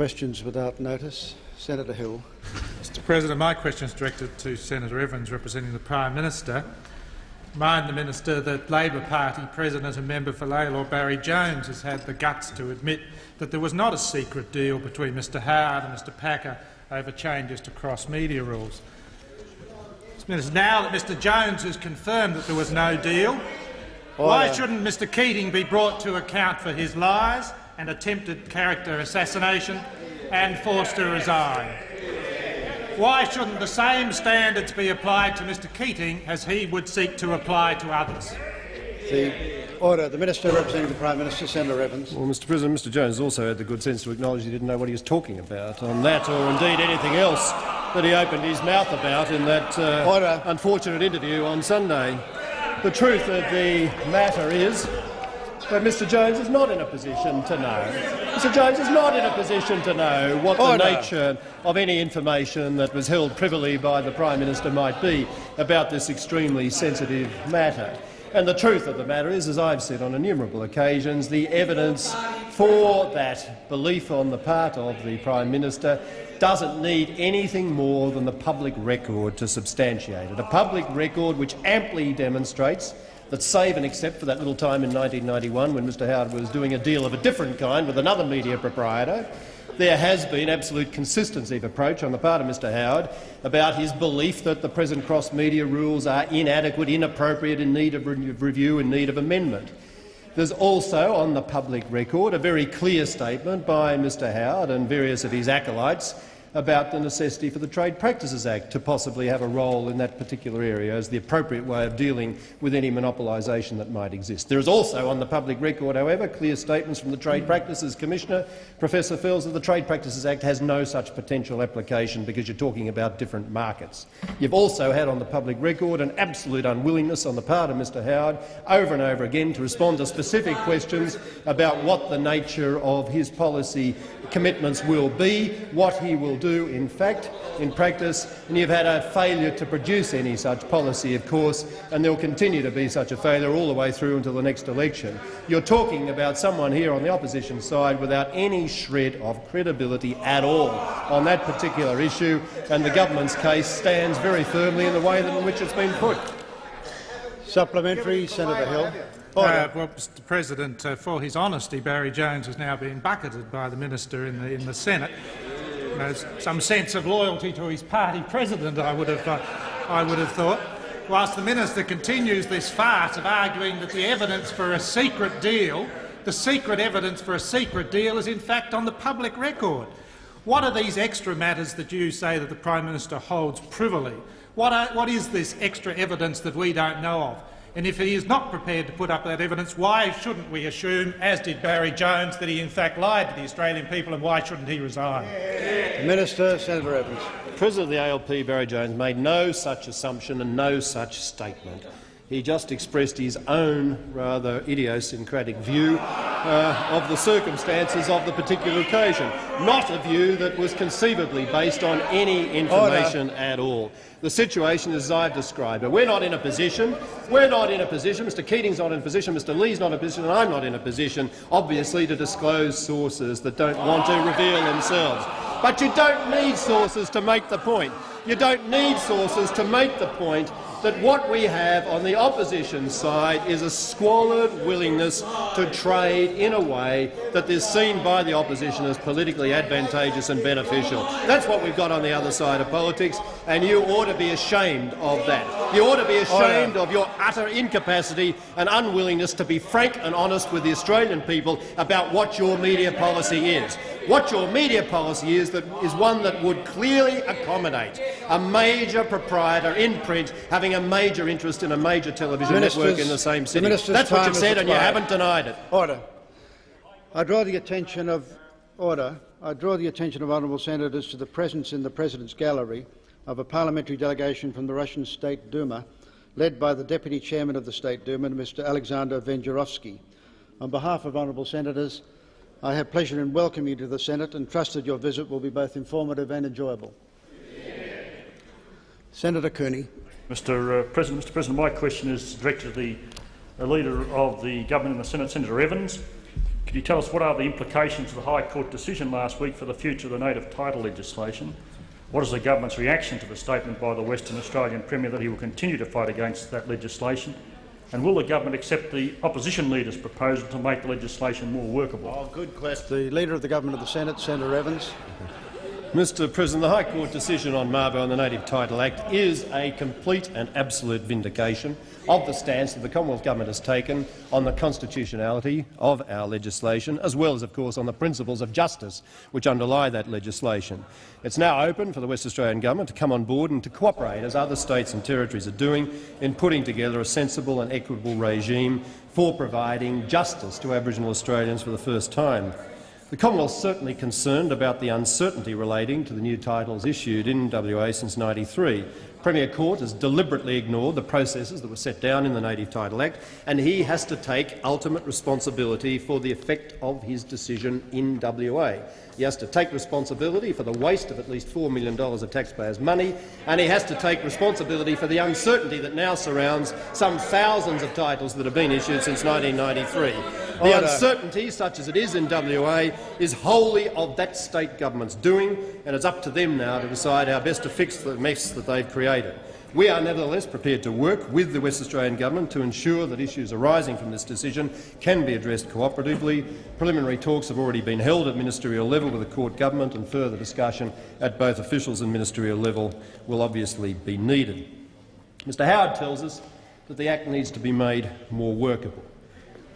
Questions without notice. Senator Hill. Mr President, my question is directed to Senator Evans, representing the Prime Minister. Mind the Minister that Labor Party President and member for Lalor Barry Jones has had the guts to admit that there was not a secret deal between Mr Howard and Mr Packer over changes to cross-media rules. Minister, now that Mr Jones has confirmed that there was no deal, Order. why shouldn't Mr Keating be brought to account for his lies and attempted character assassination and forced to resign. Why shouldn't the same standards be applied to Mr Keating as he would seek to apply to others? The order. The Minister representing the Prime Minister, Senator Evans. Well, Mr President, Mr Jones also had the good sense to acknowledge he didn't know what he was talking about on that or indeed anything else that he opened his mouth about in that uh, unfortunate interview on Sunday. The truth of the matter is but Mr Jones is not in a position to know. Mr Jones is not in a position to know what Order. the nature of any information that was held privily by the Prime Minister might be about this extremely sensitive matter. And the truth of the matter is, as I've said on innumerable occasions, the evidence for that belief on the part of the Prime Minister doesn't need anything more than the public record to substantiate it, a public record which amply demonstrates that save and except for that little time in 1991 when Mr Howard was doing a deal of a different kind with another media proprietor, there has been absolute consistency of approach on the part of Mr Howard about his belief that the present cross-media rules are inadequate, inappropriate, in need of review, in need of amendment. There's also on the public record a very clear statement by Mr Howard and various of his acolytes about the necessity for the Trade Practices Act to possibly have a role in that particular area as the appropriate way of dealing with any monopolisation that might exist. There is also on the public record, however, clear statements from the Trade Practices Commissioner, Professor Fels, that the Trade Practices Act has no such potential application because you're talking about different markets. You've also had on the public record an absolute unwillingness on the part of Mr Howard over and over again to respond to specific questions about what the nature of his policy commitments will be, what he will do in fact, in practice, and you've had a failure to produce any such policy, of course, and there will continue to be such a failure all the way through until the next election. You're talking about someone here on the opposition side without any shred of credibility at all on that particular issue, and the government's case stands very firmly in the way in which it's been put. Supplementary, Senator Hill. Uh, well, Mr President, uh, for his honesty, Barry Jones has now been bucketed by the minister in the, in the Senate. There's some sense of loyalty to his party president, I would have, uh, I would have thought. Whilst the minister continues this farce of arguing that the evidence for a secret deal, the secret evidence for a secret deal is in fact on the public record. What are these extra matters that you say that the Prime Minister holds privily? What, are, what is this extra evidence that we don't know of? And if he is not prepared to put up that evidence, why shouldn't we assume, as did Barry Jones, that he in fact lied to the Australian people, and why shouldn't he resign? Minister, Senator Evans. The President of the ALP, Barry Jones, made no such assumption and no such statement. He just expressed his own rather idiosyncratic view uh, of the circumstances of the particular occasion, not a view that was conceivably based on any information Order. at all. The situation is as I've described it. We're not in a position, we're not in a position, Mr Keating's not in a position, Mr Lee's not in a position, and I'm not in a position, obviously, to disclose sources that don't want to reveal themselves. But you don't need sources to make the point. You don't need sources to make the point that what we have on the opposition side is a squalid willingness to trade in a way that is seen by the opposition as politically advantageous and beneficial. That's what we've got on the other side of politics, and you ought to be ashamed of that. You ought to be oh, ashamed of your utter incapacity and unwillingness to be frank and honest with the Australian people about what your media policy is. What your media policy is that is one that would clearly accommodate a major proprietor in print having a major interest in a major television Ministers, network in the same city. The That's what you've said, and you haven't denied it. Order. I draw the attention of order. I draw the attention of honourable senators to the presence in the President's gallery of a parliamentary delegation from the Russian State Duma, led by the Deputy Chairman of the State Duma, Mr Alexander Vengerovsky. On behalf of honourable senators, I have pleasure in welcoming you to the Senate and trust that your visit will be both informative and enjoyable. Senator Cooney. Mr. Uh, President, Mr. President, my question is directed to the Leader of the Government in the Senate, Senator Evans. Could you tell us what are the implications of the High Court decision last week for the future of the native title legislation? What is the government's reaction to the statement by the Western Australian Premier that he will continue to fight against that legislation? And will the government accept the opposition leader's proposal to make the legislation more workable? Oh, good question. The Leader of the Government of the Senate, Senator Evans. Mr President, the High Court decision on Mabo and the Native Title Act is a complete and absolute vindication of the stance that the Commonwealth Government has taken on the constitutionality of our legislation, as well as, of course, on the principles of justice which underlie that legislation. It's now open for the West Australian Government to come on board and to cooperate, as other states and territories are doing, in putting together a sensible and equitable regime for providing justice to Aboriginal Australians for the first time. The Commonwealth is certainly concerned about the uncertainty relating to the new titles issued in WA since 1993. Premier Court has deliberately ignored the processes that were set down in the Native Title Act, and he has to take ultimate responsibility for the effect of his decision in WA. He has to take responsibility for the waste of at least $4 million of taxpayers' money, and he has to take responsibility for the uncertainty that now surrounds some thousands of titles that have been issued since 1993. The Order. uncertainty, such as it is in WA, is wholly of that state government's doing, and it's up to them now to decide how best to fix the mess that they've created. We are nevertheless prepared to work with the West Australian Government to ensure that issues arising from this decision can be addressed cooperatively. Preliminary talks have already been held at ministerial level with the court government, and further discussion at both officials and ministerial level will obviously be needed. Mr Howard tells us that the Act needs to be made more workable.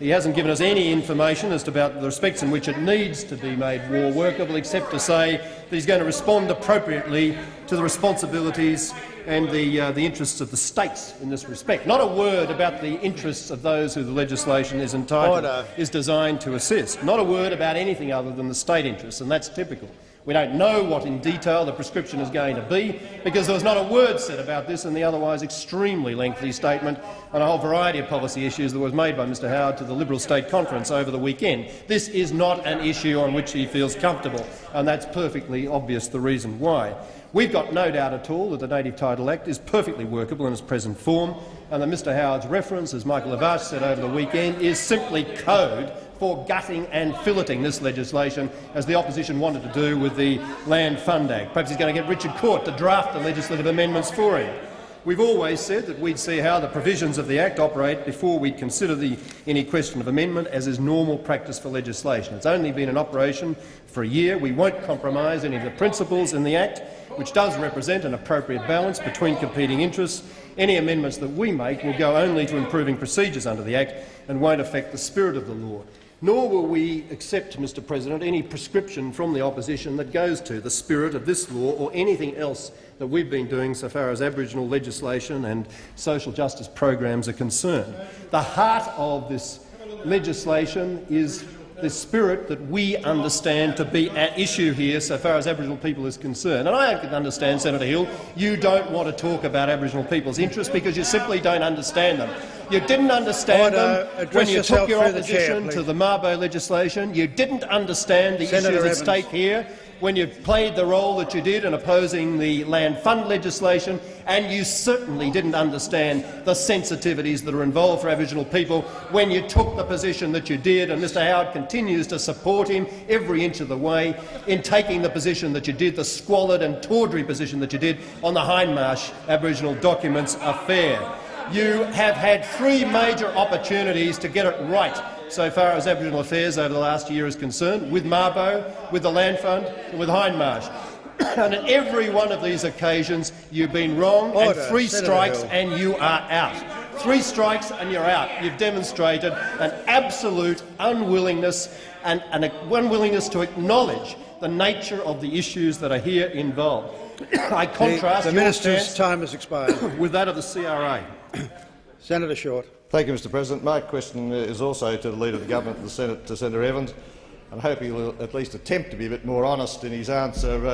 He hasn't given us any information as to about the respects in which it needs to be made more workable, except to say that he's going to respond appropriately to the responsibilities and the, uh, the interests of the states in this respect. Not a word about the interests of those who the legislation is entitled Order. is designed to assist. Not a word about anything other than the state interests, and that's typical. We don't know what in detail the prescription is going to be, because there was not a word said about this in the otherwise extremely lengthy statement on a whole variety of policy issues that was made by Mr Howard to the Liberal State Conference over the weekend. This is not an issue on which he feels comfortable, and that's perfectly obvious the reason why. We've got no doubt at all that the Native Title Act is perfectly workable in its present form, and that Mr Howard's reference, as Michael Lavarch said over the weekend, is simply code for gutting and filleting this legislation, as the opposition wanted to do with the Land Fund Act. Perhaps he's going to get Richard Court to draft the legislative amendments for him. We've always said that we'd see how the provisions of the Act operate before we'd consider the, any question of amendment, as is normal practice for legislation. It's only been in operation for a year. We won't compromise any of the principles in the Act, which does represent an appropriate balance between competing interests. Any amendments that we make will go only to improving procedures under the Act and won't affect the spirit of the law nor will we accept, Mr President, any prescription from the opposition that goes to the spirit of this law or anything else that we've been doing so far as Aboriginal legislation and social justice programs are concerned. The heart of this legislation is the spirit that we understand to be at issue here so far as Aboriginal people is concerned. And I understand, Senator Hill, you don't want to talk about Aboriginal people's interests because you simply don't understand them. You didn't understand Order. them Address when you took your through the chair, opposition to the Mabo legislation. You didn't understand the Senator issues at stake here when you played the role that you did in opposing the Land Fund legislation, and you certainly didn't understand the sensitivities that are involved for Aboriginal people when you took the position that you did, and Mr Howard continues to support him every inch of the way in taking the position that you did, the squalid and tawdry position that you did on the Hindmarsh Aboriginal Documents affair. You have had three major opportunities to get it right so far as Aboriginal affairs over the last year is concerned, with Mabo, with the Land Fund and with Hindmarsh. and on every one of these occasions you've been wrong, Order. and three Senator strikes Hill. and you are out. Three strikes and you're out. You've demonstrated an absolute unwillingness and an unwillingness to acknowledge the nature of the issues that are here involved. I contrast the your minister's stance time has expired. with that of the CRA. Senator Short. Thank you, Mr President. My question is also to the Leader of the Government and the Senate, to Senator Evans. I hope he will at least attempt to be a bit more honest in his answer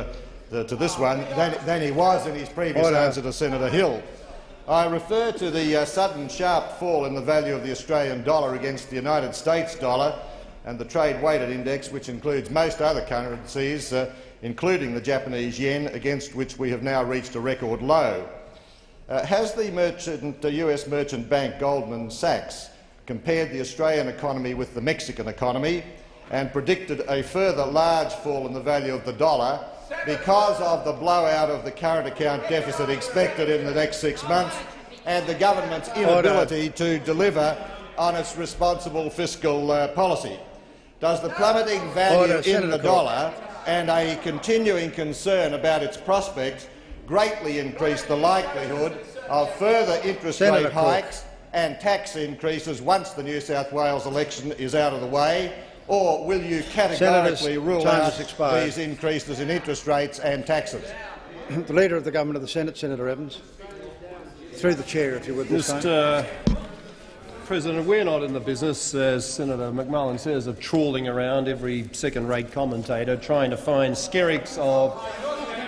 uh, to this one than, than he was in his previous Order. answer to Senator Hill. I refer to the uh, sudden sharp fall in the value of the Australian dollar against the United States dollar and the trade-weighted index, which includes most other currencies, uh, including the Japanese yen, against which we have now reached a record low. Uh, has the, merchant, the US merchant bank Goldman Sachs compared the Australian economy with the Mexican economy and predicted a further large fall in the value of the dollar because of the blowout of the current account deficit expected in the next six months and the government's inability to deliver on its responsible fiscal uh, policy. Does the plummeting value Order, in Senator the dollar and a continuing concern about its prospects greatly increase the likelihood of further interest Senator rate hikes and tax increases once the New South Wales election is out of the way, or will you categorically Senators, rule out these increases in interest rates and taxes? the Leader of the Government of the Senate, Senator Evans. Through the chair, if you would, Mr. President, we're not in the business, as Senator McMullan says, of trawling around every second-rate commentator trying to find skerricks of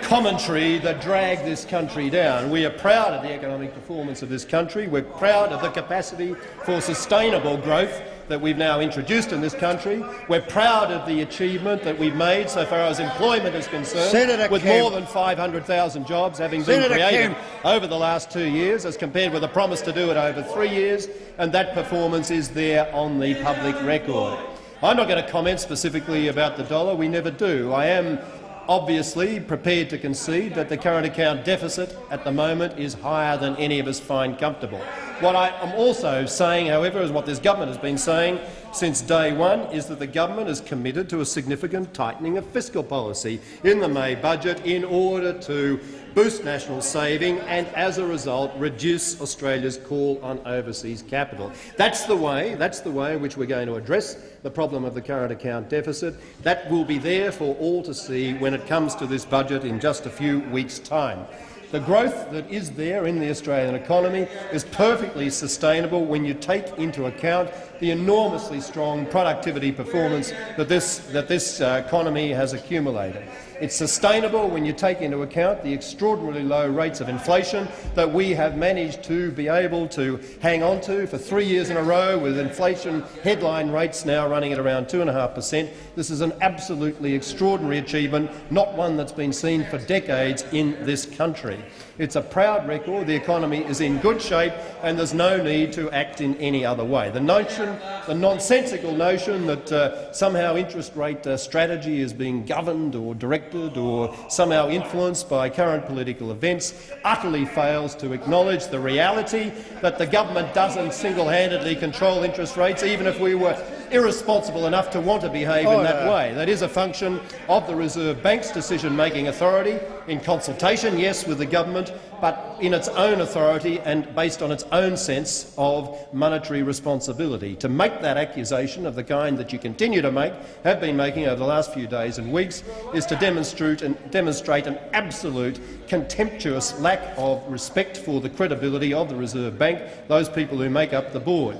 commentary that drag this country down. We are proud of the economic performance of this country. We're proud of the capacity for sustainable growth that we've now introduced in this country. We're proud of the achievement that we've made so far as employment is concerned, Senator with Kemp. more than 500,000 jobs having been created Kemp. over the last two years, as compared with a promise to do it over three years, and that performance is there on the public record. I'm not going to comment specifically about the dollar. We never do. I am obviously prepared to concede that the current account deficit at the moment is higher than any of us find comfortable. What I am also saying, however, is what this government has been saying since day one, is that the government is committed to a significant tightening of fiscal policy in the May budget in order to boost national saving and, as a result, reduce Australia's call on overseas capital. That's the way, that's the way in which we're going to address the problem of the current account deficit. That will be there for all to see when it comes to this budget in just a few weeks' time. The growth that is there in the Australian economy is perfectly sustainable when you take into account the enormously strong productivity performance that this, that this uh, economy has accumulated. It's sustainable when you take into account the extraordinarily low rates of inflation that we have managed to be able to hang on to for three years in a row, with inflation headline rates now running at around 2.5 per cent. This is an absolutely extraordinary achievement, not one that's been seen for decades in this country. It's a proud record. The economy is in good shape, and there's no need to act in any other way. The notion, the nonsensical notion that uh, somehow interest rate uh, strategy is being governed or directed or somehow influenced by current political events utterly fails to acknowledge the reality that the government doesn't single-handedly control interest rates, even if we were irresponsible enough to want to behave in oh, that way. That is a function of the Reserve Bank's decision-making authority in consultation, yes, with the government, but in its own authority and based on its own sense of monetary responsibility. To make that accusation of the kind that you continue to make, have been making over the last few days and weeks, is to demonstrate an, demonstrate an absolute contemptuous lack of respect for the credibility of the Reserve Bank, those people who make up the board.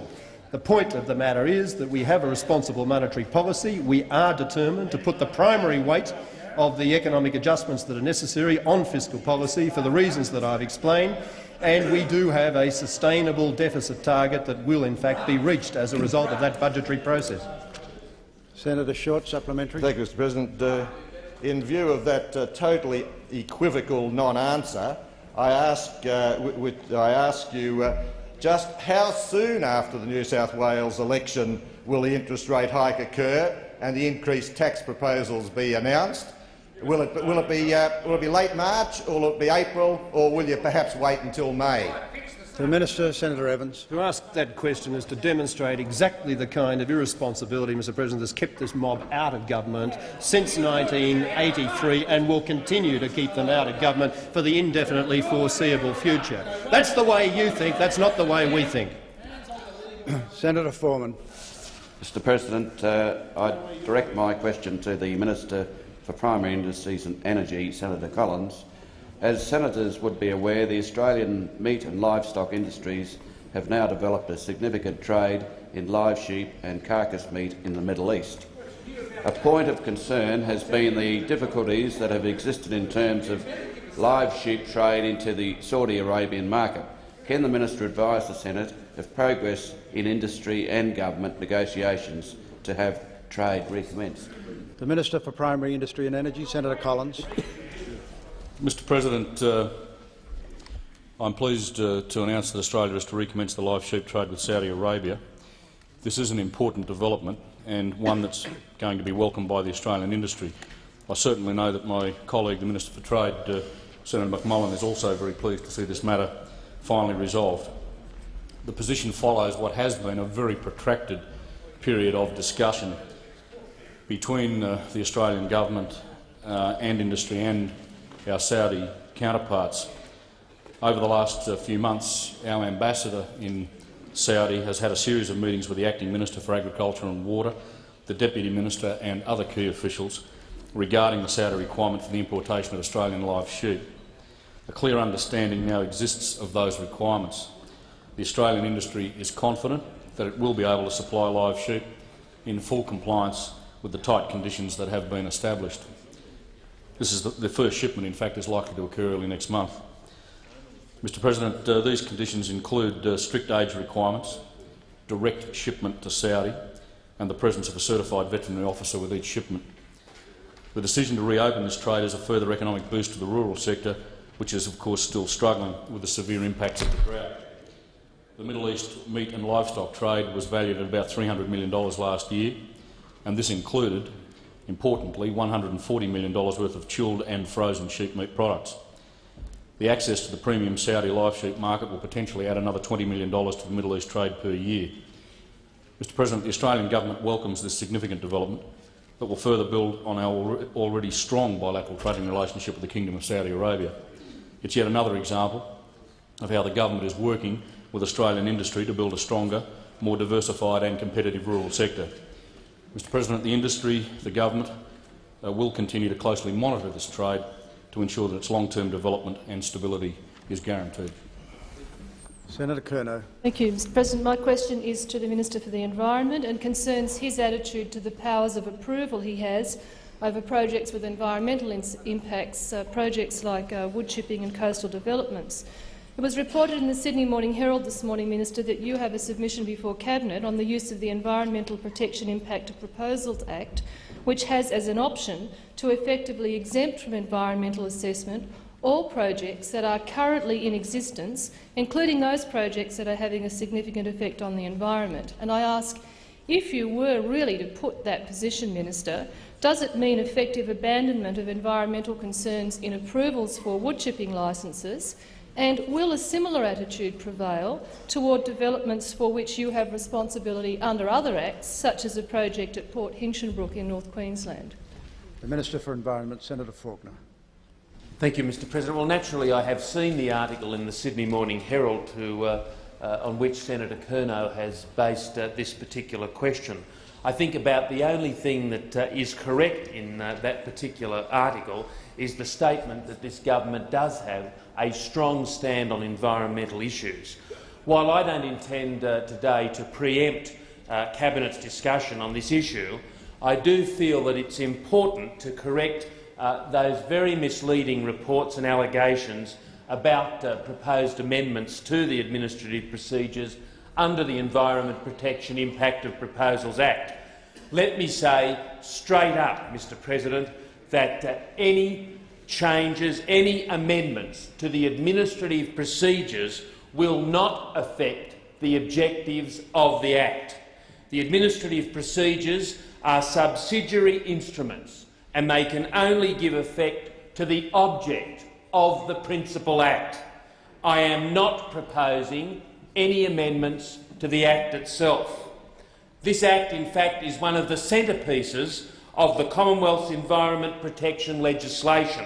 The point of the matter is that we have a responsible monetary policy. We are determined to put the primary weight of the economic adjustments that are necessary on fiscal policy for the reasons that I've explained, and we do have a sustainable deficit target that will in fact be reached as a result of that budgetary process. Senator Short, supplementary. Thank you, Mr President. Uh, in view of that uh, totally equivocal non-answer, I ask, uh, I ask you uh, just how soon after the New South Wales election will the interest rate hike occur and the increased tax proposals be announced? Will it, will it, be, uh, will it be late March, or will it be April, or will you perhaps wait until May? The Minister, Senator Evans. To ask that question is to demonstrate exactly the kind of irresponsibility, Mr President, that's kept this mob out of government since 1983 and will continue to keep them out of government for the indefinitely foreseeable future. That's the way you think. That's not the way we think. Senator Foreman. Mr President, uh, I direct my question to the Minister for Primary Industries and Energy, Senator Collins. As senators would be aware, the Australian meat and livestock industries have now developed a significant trade in live sheep and carcass meat in the Middle East. A point of concern has been the difficulties that have existed in terms of live sheep trade into the Saudi Arabian market. Can the minister advise the Senate of progress in industry and government negotiations to have trade recommenced? The Minister for Primary Industry and Energy, Senator Collins. Mr President, uh, I'm pleased uh, to announce that Australia is to recommence the live sheep trade with Saudi Arabia. This is an important development and one that's going to be welcomed by the Australian industry. I certainly know that my colleague, the Minister for Trade, uh, Senator McMullan, is also very pleased to see this matter finally resolved. The position follows what has been a very protracted period of discussion between uh, the Australian government uh, and industry and our Saudi counterparts. Over the last uh, few months, our ambassador in Saudi has had a series of meetings with the Acting Minister for Agriculture and Water, the Deputy Minister and other key officials regarding the Saudi requirement for the importation of Australian live sheep. A clear understanding now exists of those requirements. The Australian industry is confident that it will be able to supply live sheep in full compliance with the tight conditions that have been established. This is the, the first shipment, in fact, is likely to occur early next month. Mr President, uh, these conditions include uh, strict age requirements, direct shipment to Saudi and the presence of a certified veterinary officer with each shipment. The decision to reopen this trade is a further economic boost to the rural sector, which is of course still struggling with the severe impacts of the drought. The Middle East meat and livestock trade was valued at about $300 million last year, and this included, importantly, $140 million worth of chilled and frozen sheep meat products. The access to the premium Saudi live sheep market will potentially add another $20 million to the Middle East trade per year. Mr President, the Australian government welcomes this significant development that will further build on our already strong bilateral trading relationship with the Kingdom of Saudi Arabia. It's yet another example of how the government is working with Australian industry to build a stronger, more diversified and competitive rural sector. Mr President, the industry, the government, uh, will continue to closely monitor this trade to ensure that its long-term development and stability is guaranteed. Senator Kernot. Thank you, Mr President. My question is to the Minister for the Environment and concerns his attitude to the powers of approval he has over projects with environmental impacts, uh, projects like uh, wood chipping and coastal developments. It was reported in the Sydney Morning Herald this morning, Minister, that you have a submission before Cabinet on the use of the Environmental Protection Impact of Proposals Act, which has as an option to effectively exempt from environmental assessment all projects that are currently in existence, including those projects that are having a significant effect on the environment. And I ask, if you were really to put that position, Minister, does it mean effective abandonment of environmental concerns in approvals for woodchipping licences, and will a similar attitude prevail toward developments for which you have responsibility under other acts, such as a project at Port Hinchinbrook in North Queensland? The Minister for Environment, Senator Faulkner. Thank you, Mr President. Well, naturally, I have seen the article in the Sydney Morning Herald to, uh, uh, on which Senator Kernot has based uh, this particular question. I think about the only thing that uh, is correct in uh, that particular article is the statement that this government does have a strong stand on environmental issues. While I don't intend uh, today to preempt Cabinet's discussion on this issue, I do feel that it's important to correct uh, those very misleading reports and allegations about uh, proposed amendments to the administrative procedures under the Environment Protection Impact of Proposals Act. Let me say straight up, Mr President, that uh, any changes, any amendments to the administrative procedures will not affect the objectives of the Act. The administrative procedures are subsidiary instruments and they can only give effect to the object of the Principal Act. I am not proposing any amendments to the Act itself. This Act, in fact, is one of the centrepieces of the Commonwealth's environment protection legislation.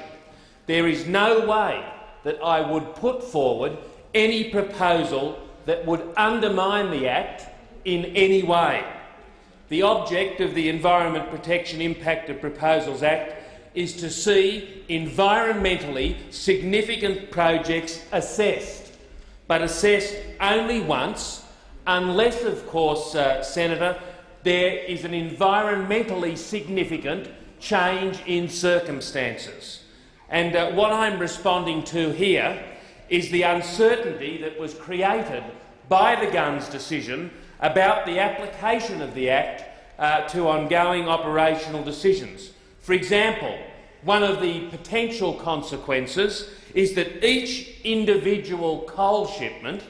There is no way that I would put forward any proposal that would undermine the Act in any way. The object of the Environment Protection Impact of Proposals Act is to see environmentally significant projects assessed, but assessed only once, unless, of course, uh, Senator, there is an environmentally significant change in circumstances. And uh, what I'm responding to here is the uncertainty that was created by the Gunns decision about the application of the Act uh, to ongoing operational decisions. For example, one of the potential consequences is that each individual coal shipment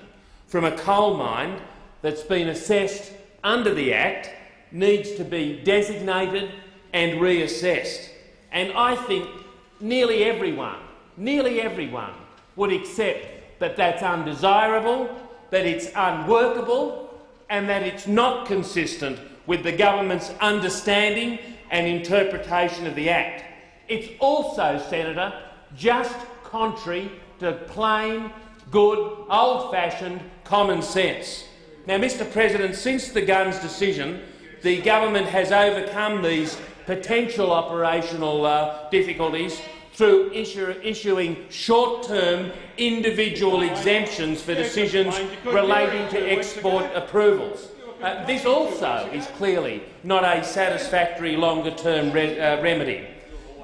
from a coal mine that's been assessed under the Act needs to be designated and reassessed. And I think nearly everyone, nearly everyone would accept that that's undesirable, that it's unworkable and that it's not consistent with the government's understanding and interpretation of the Act. It's also, Senator, just contrary to plain, good, old-fashioned common sense. Now, Mr President, since the Gunns decision, the government has overcome these potential operational uh, difficulties through issue, issuing short-term individual exemptions for decisions relating to export approvals. Uh, this also is clearly not a satisfactory longer-term re uh, remedy.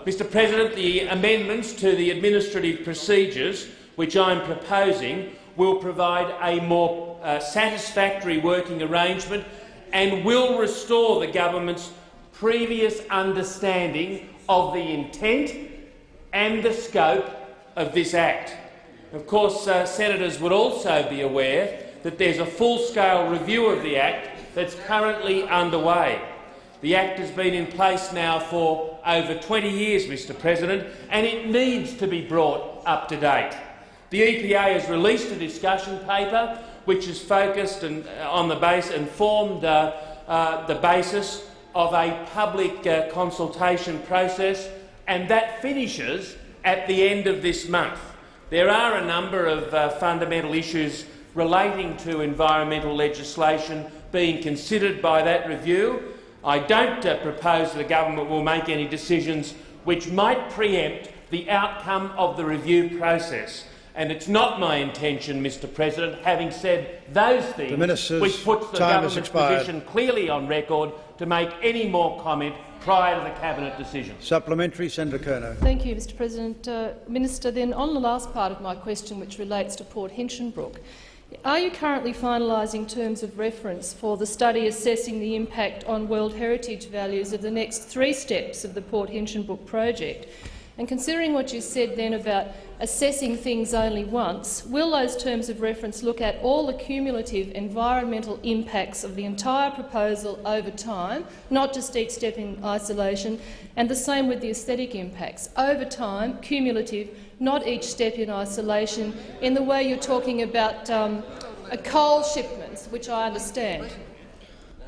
Mr President, the amendments to the administrative procedures which I'm proposing will provide a more uh, satisfactory working arrangement and will restore the government's previous understanding of the intent and the scope of this Act. Of course, uh, senators would also be aware that there's a full-scale review of the Act that's currently underway. The Act has been in place now for over 20 years, Mr President, and it needs to be brought up to date. The EPA has released a discussion paper which is focused and, uh, on the base and formed uh, uh, the basis of a public uh, consultation process, and that finishes at the end of this month. There are a number of uh, fundamental issues relating to environmental legislation being considered by that review. I don't uh, propose the government will make any decisions which might preempt the outcome of the review process. And it's not my intention, Mr President, having said those things, which puts the government's position clearly on record, to make any more comment prior to the cabinet decision. Supplementary, Senator Kernot. Thank you, Mr President. Uh, Minister, then on the last part of my question, which relates to Port Hinchinbrook, are you currently finalising terms of reference for the study assessing the impact on World Heritage values of the next three steps of the Port Hinchinbrook project? And considering what you said then about assessing things only once, will those terms of reference look at all the cumulative environmental impacts of the entire proposal over time, not just each step in isolation, and the same with the aesthetic impacts, over time, cumulative, not each step in isolation, in the way you're talking about um, coal shipments, which I understand?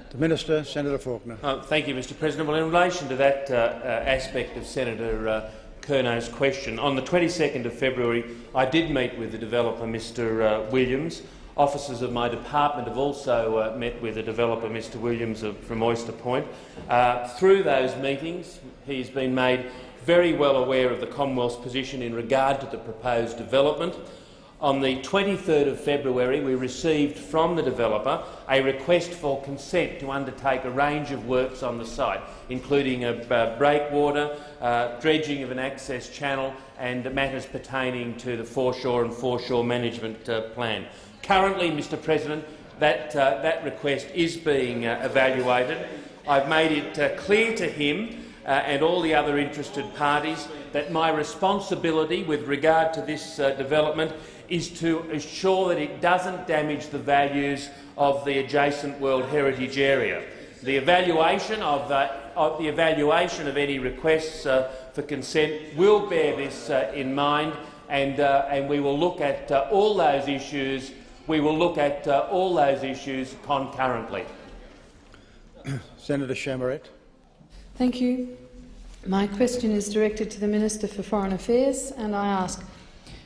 The Minister, Senator Faulkner. Uh, thank you, Mr President. Well, in relation to that uh, uh, aspect of Senator Kernot's question. On the 22nd of February, I did meet with the developer, Mr uh, Williams. Officers of my department have also uh, met with the developer, Mr Williams of, from Oyster Point. Uh, through those meetings, he's been made very well aware of the Commonwealth's position in regard to the proposed development. On the 23rd of February, we received from the developer a request for consent to undertake a range of works on the site, including a, a breakwater, uh, dredging of an access channel and matters pertaining to the foreshore and foreshore management uh, plan. Currently, Mr President, that, uh, that request is being uh, evaluated. I've made it uh, clear to him uh, and all the other interested parties that my responsibility with regard to this development is to ensure that it doesn't damage the values of the adjacent World Heritage Area. The evaluation of, uh, of the evaluation of any requests uh, for consent will bear this uh, in mind, and, uh, and we will look at uh, all those issues. We will look at uh, all those issues concurrently. Senator Chamarette. Thank you. My question is directed to the Minister for Foreign Affairs, and I ask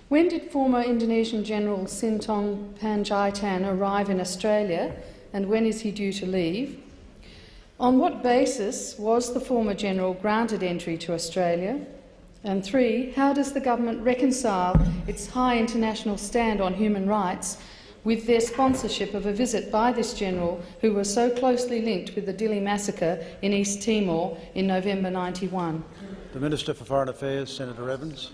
when did former Indonesian General Sintong Panjaitan arrive in Australia and when is he due to leave? On what basis was the former general granted entry to Australia? And three, how does the government reconcile its high international stand on human rights with their sponsorship of a visit by this general who was so closely linked with the Dili massacre in East Timor in November 91? The Minister for Foreign Affairs, Senator Evans.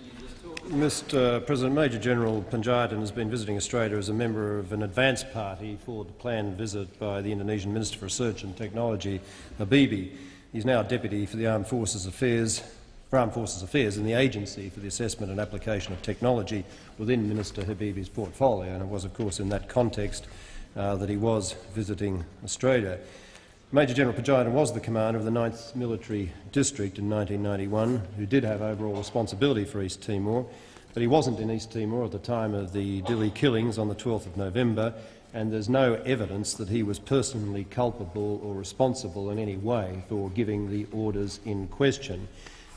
Mr President, Major General Panjaitan has been visiting Australia as a member of an advance party for the planned visit by the Indonesian Minister for Research and Technology, Habibie. He's now Deputy for the Armed Forces Affairs, for Armed Forces Affairs in the Agency for the Assessment and Application of Technology within Minister Habibie's portfolio, and it was, of course, in that context uh, that he was visiting Australia. Major General Panjaitan was the commander of the 9th Military District in 1991, who did have overall responsibility for East Timor, but he wasn't in East Timor at the time of the Dili killings on the 12th of November, and there's no evidence that he was personally culpable or responsible in any way for giving the orders in question.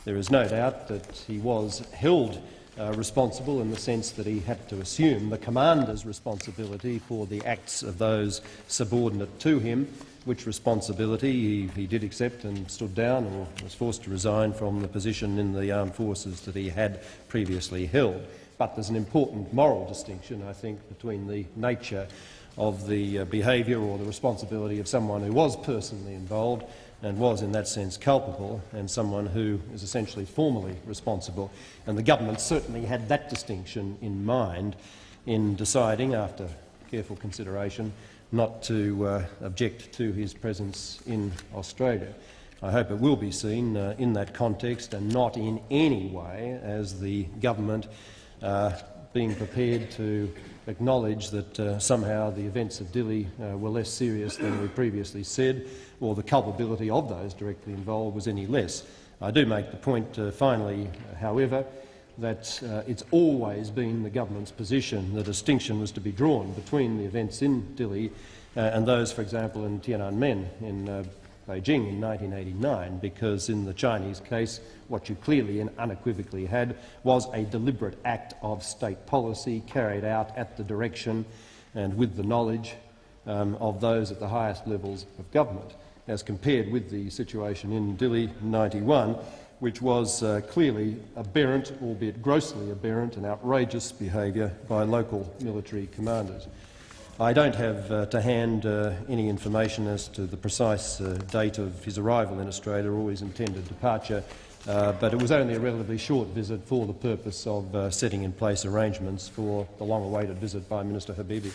There is no doubt that he was held uh, responsible in the sense that he had to assume the commander's responsibility for the acts of those subordinate to him, which responsibility he, he, did accept and stood down or was forced to resign from the position in the armed forces that he had previously held. But there's an important moral distinction, I think, between the nature of the uh, behaviour or the responsibility of someone who was personally involved and was in that sense culpable and someone who is essentially formally responsible. And the government certainly had that distinction in mind in deciding, after careful consideration, not to uh, object to his presence in Australia. I hope it will be seen uh, in that context and not in any way as the government uh, being prepared to acknowledge that uh, somehow the events of Dili uh, were less serious than we previously said, or the culpability of those directly involved was any less. I do make the point, uh, finally, however, that uh, it's always been the government's position the distinction was to be drawn between the events in Dili uh, and those, for example, in Tiananmen in uh, Beijing in 1989, because in the Chinese case, what you clearly and unequivocally had was a deliberate act of state policy carried out at the direction and with the knowledge um, of those at the highest levels of government, as compared with the situation in Dili 91, which was uh, clearly aberrant, albeit grossly aberrant and outrageous behaviour by local military commanders. I don't have uh, to hand uh, any information as to the precise uh, date of his arrival in Australia or his intended departure, uh, but it was only a relatively short visit for the purpose of uh, setting in place arrangements for the long-awaited visit by Minister Habibie.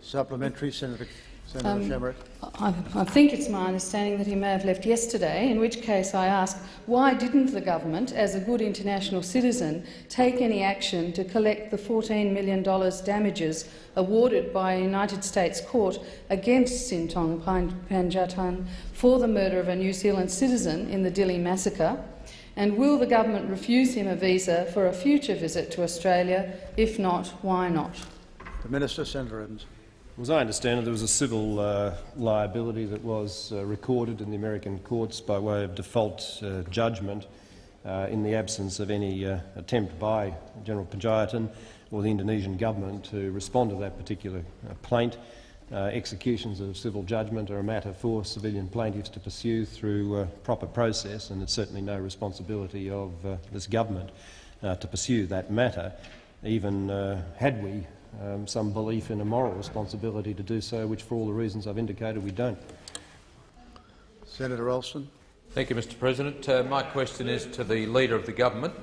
Supplementary, Senator Senator um, I, I, think it's my understanding that he may have left yesterday, in which case I ask, why didn't the government, as a good international citizen, take any action to collect the $14 million damages awarded by a United States court against Sintong Panjaitan for the murder of a New Zealand citizen in the Dili massacre? And will the government refuse him a visa for a future visit to Australia? If not, why not? The Minister, Senator Evans. As I understand it, there was a civil uh, liability that was uh, recorded in the American courts by way of default uh, judgment uh, in the absence of any uh, attempt by General Panjaitan or the Indonesian government to respond to that particular uh, plaint. executions of civil judgment are a matter for civilian plaintiffs to pursue through proper process, and it's certainly no responsibility of this government to pursue that matter, even had we um, some belief in a moral responsibility to do so, which for all the reasons I've indicated we don't. Senator Alston. Thank you, Mr President. Uh, my question is to the Leader of the Government.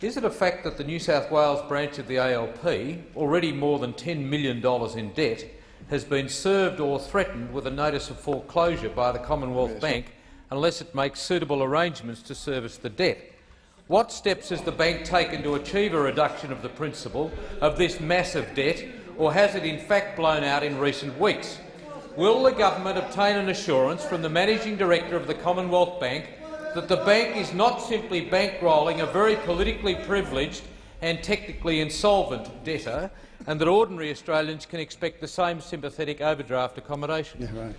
Is it a fact that the New South Wales branch of the ALP, already more than $10 million in debt, has been served or threatened with a notice of foreclosure by the Commonwealth yes. Bank unless it makes suitable arrangements to service the debt? What steps has the bank taken to achieve a reduction of the principal of this massive debt, or has it in fact blown out in recent weeks? Will the government obtain an assurance from the Managing Director of the Commonwealth Bank that the bank is not simply bankrolling a very politically privileged and technically insolvent debtor, and that ordinary Australians can expect the same sympathetic overdraft accommodation? Yeah,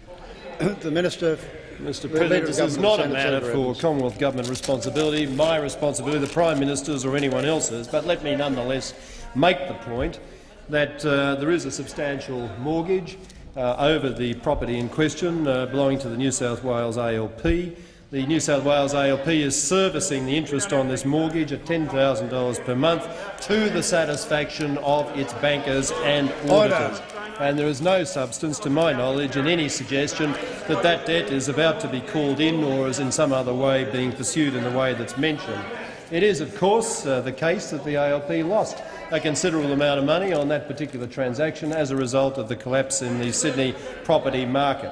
right. the Minister Mr President, this is not a matter for Commonwealth Government responsibility, my responsibility, the Prime Minister's or anyone else's, but let me nonetheless make the point that uh, there is a substantial mortgage uh, over the property in question uh, belonging to the New South Wales ALP. The New South Wales ALP is servicing the interest on this mortgage at $10,000 per month to the satisfaction of its bankers and auditors. Order and there is no substance, to my knowledge, in any suggestion that that debt is about to be called in or is in some other way being pursued in the way that's mentioned. It is, of course, uh, the case that the ALP lost a considerable amount of money on that particular transaction as a result of the collapse in the Sydney property market.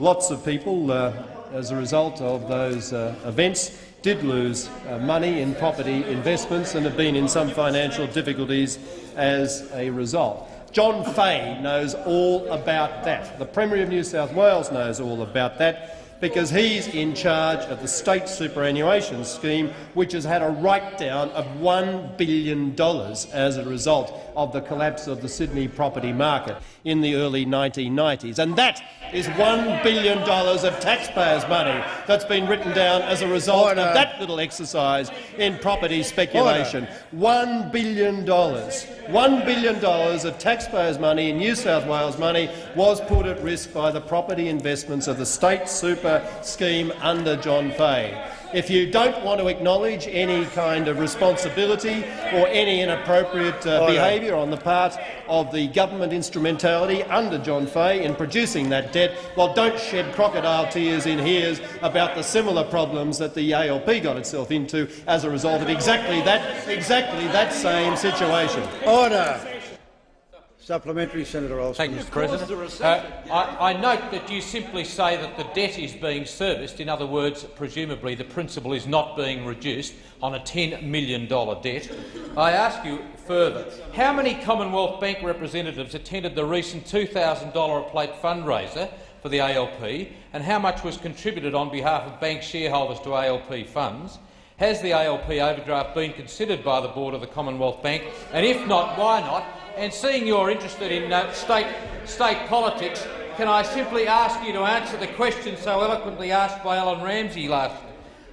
Lots of people, uh, as a result of those uh, events, did lose uh, money in property investments and have been in some financial difficulties as a result. John Fahey knows all about that. The Premier of New South Wales knows all about that because he's in charge of the state superannuation scheme, which has had a write-down of $1 billion as a result of the collapse of the Sydney property market in the early 1990s. And that is $1 billion of taxpayers' money that's been written down as a result Order. of that little exercise in property speculation. Order. $1 billion. $1 billion of taxpayers' money in New South Wales money was put at risk by the property investments of the state super scheme under John Fahey. If you don't want to acknowledge any kind of responsibility or any inappropriate uh, behaviour on the part of the government instrumentality under John Fahey in producing that debt, well, don't shed crocodile tears in here about the similar problems that the ALP got itself into as a result of exactly that, exactly that same situation. Order. Supplementary, Senator Alston. Thank you, Mr President. Uh, I, I, note that you simply say that the debt is being serviced. In other words, presumably the principal is not being reduced on a $10 million debt. I ask you further, how many Commonwealth Bank representatives attended the recent $2,000 a plate fundraiser for the ALP, and how much was contributed on behalf of bank shareholders to ALP funds? Has the ALP overdraft been considered by the Board of the Commonwealth Bank, and if not, why not? And seeing you're interested in uh, state, state politics, can I simply ask you to answer the question so eloquently asked by Alan Ramsey last,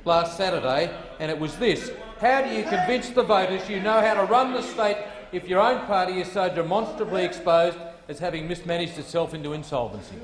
last Saturday, and it was this. How do you convince the voters you know how to run the state if your own party is so demonstrably exposed as having mismanaged itself into insolvency.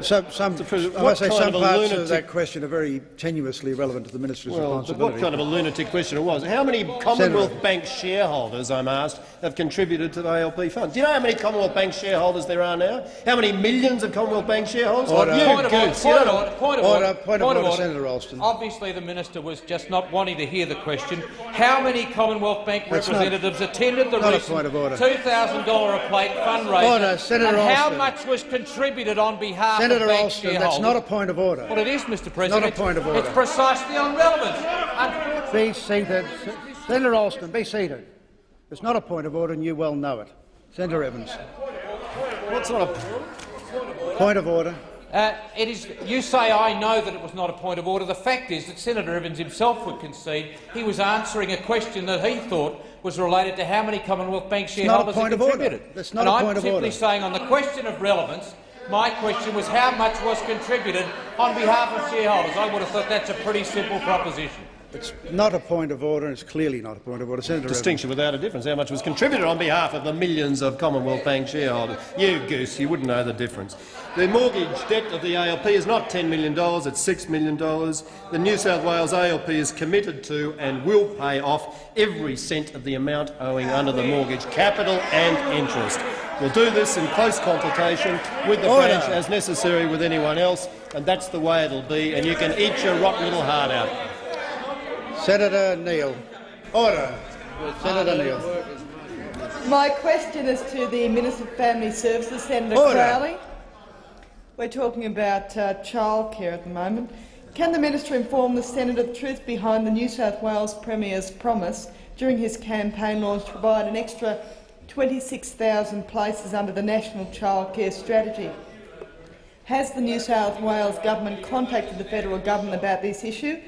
So, some, I must say some parts lunatic... of that question are very tenuously relevant to the minister's well, responsibility. What kind of a lunatic question it was? How many Commonwealth Senator. Bank shareholders, I'm asked, have contributed to the ALP fund? Do you know how many Commonwealth Bank shareholders there are now? How many millions of Commonwealth Bank shareholders? Order. You, point, of order, point, of order, point of order. Point of order, Senator Alston. Obviously, the minister was just not wanting to hear the question. How many Commonwealth Bank That's representatives not, attended the recent $2,000 a plate fundraiser? Order, Senator and Alston. how much much was contributed on behalf Senator of bank Alston, that's not a point of order. Well, it is, Mr President. Not a point of order. It's precisely on relevance. Be seated. Senator Alston, be seated. It's not a point of order, and you well know it. Senator Evans. What's not a point of order? Uh, it is, you say I know that it was not a point of order. The fact is that Senator Evans himself would concede he was answering a question that he thought was related to how many Commonwealth Bank shareholders had contributed. That's not and a I'm point simply of order. saying on the question of relevance, my question was how much was contributed on behalf of shareholders. I would have thought that's a pretty simple proposition. It's not a point of order, and it's clearly not a point of order. Senator Distinction Evans. without a difference. How much was contributed on behalf of the millions of Commonwealth Bank shareholders? You goose, you wouldn't know the difference. The mortgage debt of the ALP is not $10 million, it's $6 million. The New South Wales ALP is committed to and will pay off every cent of the amount owing under the mortgage, capital and interest. We'll do this in close consultation with the Order. branch as necessary with anyone else, and that's the way it'll be, and you can eat your rotten little heart out. Senator Neal. Order. Senator Neal. My question is to the Minister for Family Services, Senator Order. Crowley. We're talking about uh, childcare at the moment. Can the minister inform the Senate of the truth behind the New South Wales Premier's promise during his campaign launch to provide an extra 26,000 places under the National Childcare Strategy? Has the New South Wales government contacted the federal government about this issue?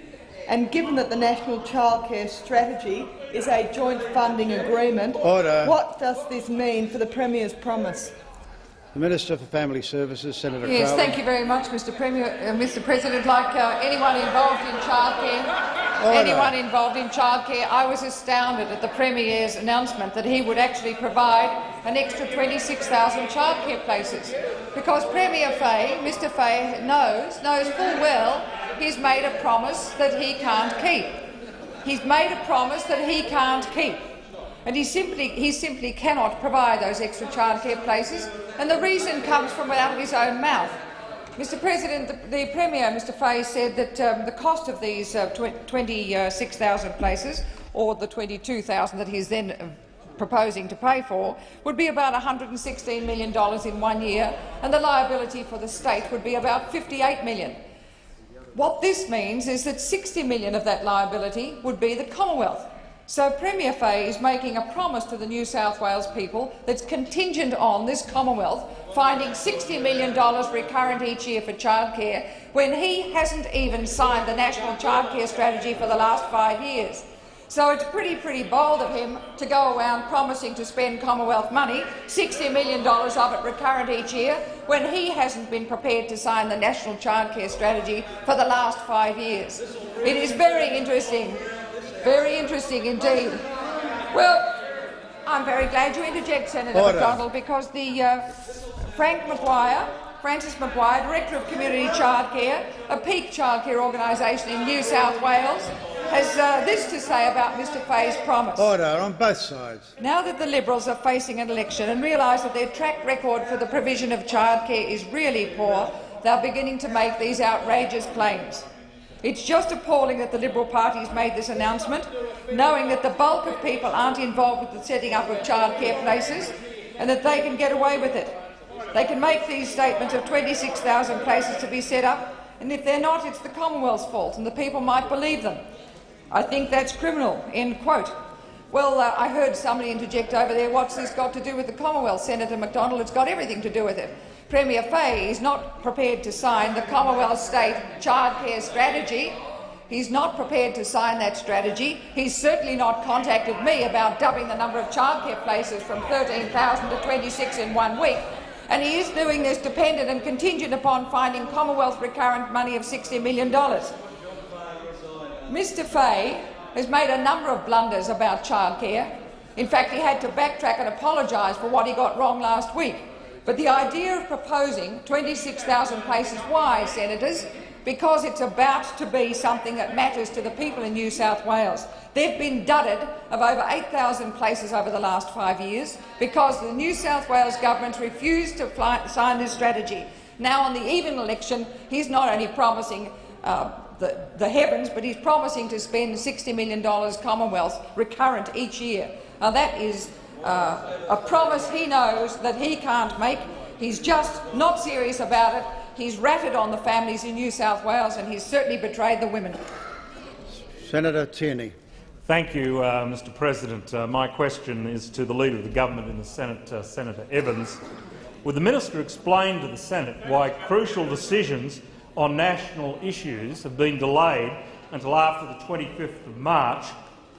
And given that the National Childcare Strategy is a joint funding agreement, Order. what does this mean for the Premier's promise? The Minister for Family Services, Senator Yes, Crowley. thank you very much, Mr. Premier, uh, Mr. President. Like uh, anyone involved in childcare, Order. anyone involved in childcare, I was astounded at the Premier's announcement that he would actually provide an extra 26,000 childcare places, because Premier Fahey, Mr. Fahey, knows knows full well he's made a promise that he can't keep. He's made a promise that he can't keep. And he simply, he simply cannot provide those extra childcare places, and the reason comes from out of his own mouth. Mr President, the, the Premier, Mr Fahey, said that um, the cost of these uh, 26,000 places, or the 22,000 that he's then uh, proposing to pay for, would be about $116 million in one year, and the liability for the state would be about $58 million. What this means is that 60 million of that liability would be the Commonwealth. So Premier Fahey is making a promise to the New South Wales people that's contingent on this Commonwealth finding $60 million recurrent each year for childcare when he hasn't even signed the National Childcare Strategy for the last five years. So it's pretty, pretty bold of him to go around promising to spend Commonwealth money, $60 million of it recurrent each year, when he hasn't been prepared to sign the National Childcare Strategy for the last five years. It is very interesting very interesting indeed. Well, I'm very glad you interject, Senator Order. McDonald, because the uh, Frank Maguire, Francis Maguire, Director of Community Childcare, a peak childcare organisation in New South Wales, has uh, this to say about Mr Fahey's promise. Order on both sides. Now that the Liberals are facing an election and realise that their track record for the provision of childcare is really poor, they're beginning to make these outrageous claims. It's just appalling that the Liberal Party has made this announcement, knowing that the bulk of people aren't involved with the setting up of childcare places and that they can get away with it. They can make these statements of 26,000 places to be set up, and if they're not, it's the Commonwealth's fault, and the people might believe them. I think that's criminal. End quote. Well, uh, I heard somebody interject over there, what's this got to do with the Commonwealth? Senator McDonald, it's got everything to do with it. Premier Fahey is not prepared to sign the Commonwealth State Childcare Strategy. He's not prepared to sign that strategy. He's certainly not contacted me about doubling the number of childcare places from 13,000 to 26 in one week. And he is doing this dependent and contingent upon finding Commonwealth recurrent money of $60 million. Mr Fahey has made a number of blunders about childcare. In fact, he had to backtrack and apologise for what he got wrong last week. But the idea of proposing 26,000 places, why, senators? Because it's about to be something that matters to the people in New South Wales. They've been dudded of over 8,000 places over the last five years because the New South Wales government refused to fly, sign this strategy. Now, on the even election, he's not only promising uh, the, the heavens, but he's promising to spend $60 million Commonwealth recurrent each year. Now, that is uh, a promise he knows that he can't make. He's just not serious about it. He's ratted on the families in New South Wales and he's certainly betrayed the women. Senator Tierney. Thank you, uh, Mr President. Uh, my question is to the Leader of the Government in the Senate, uh, Senator Evans. Would the minister explain to the Senate why crucial decisions on national issues have been delayed until after the 25th of March,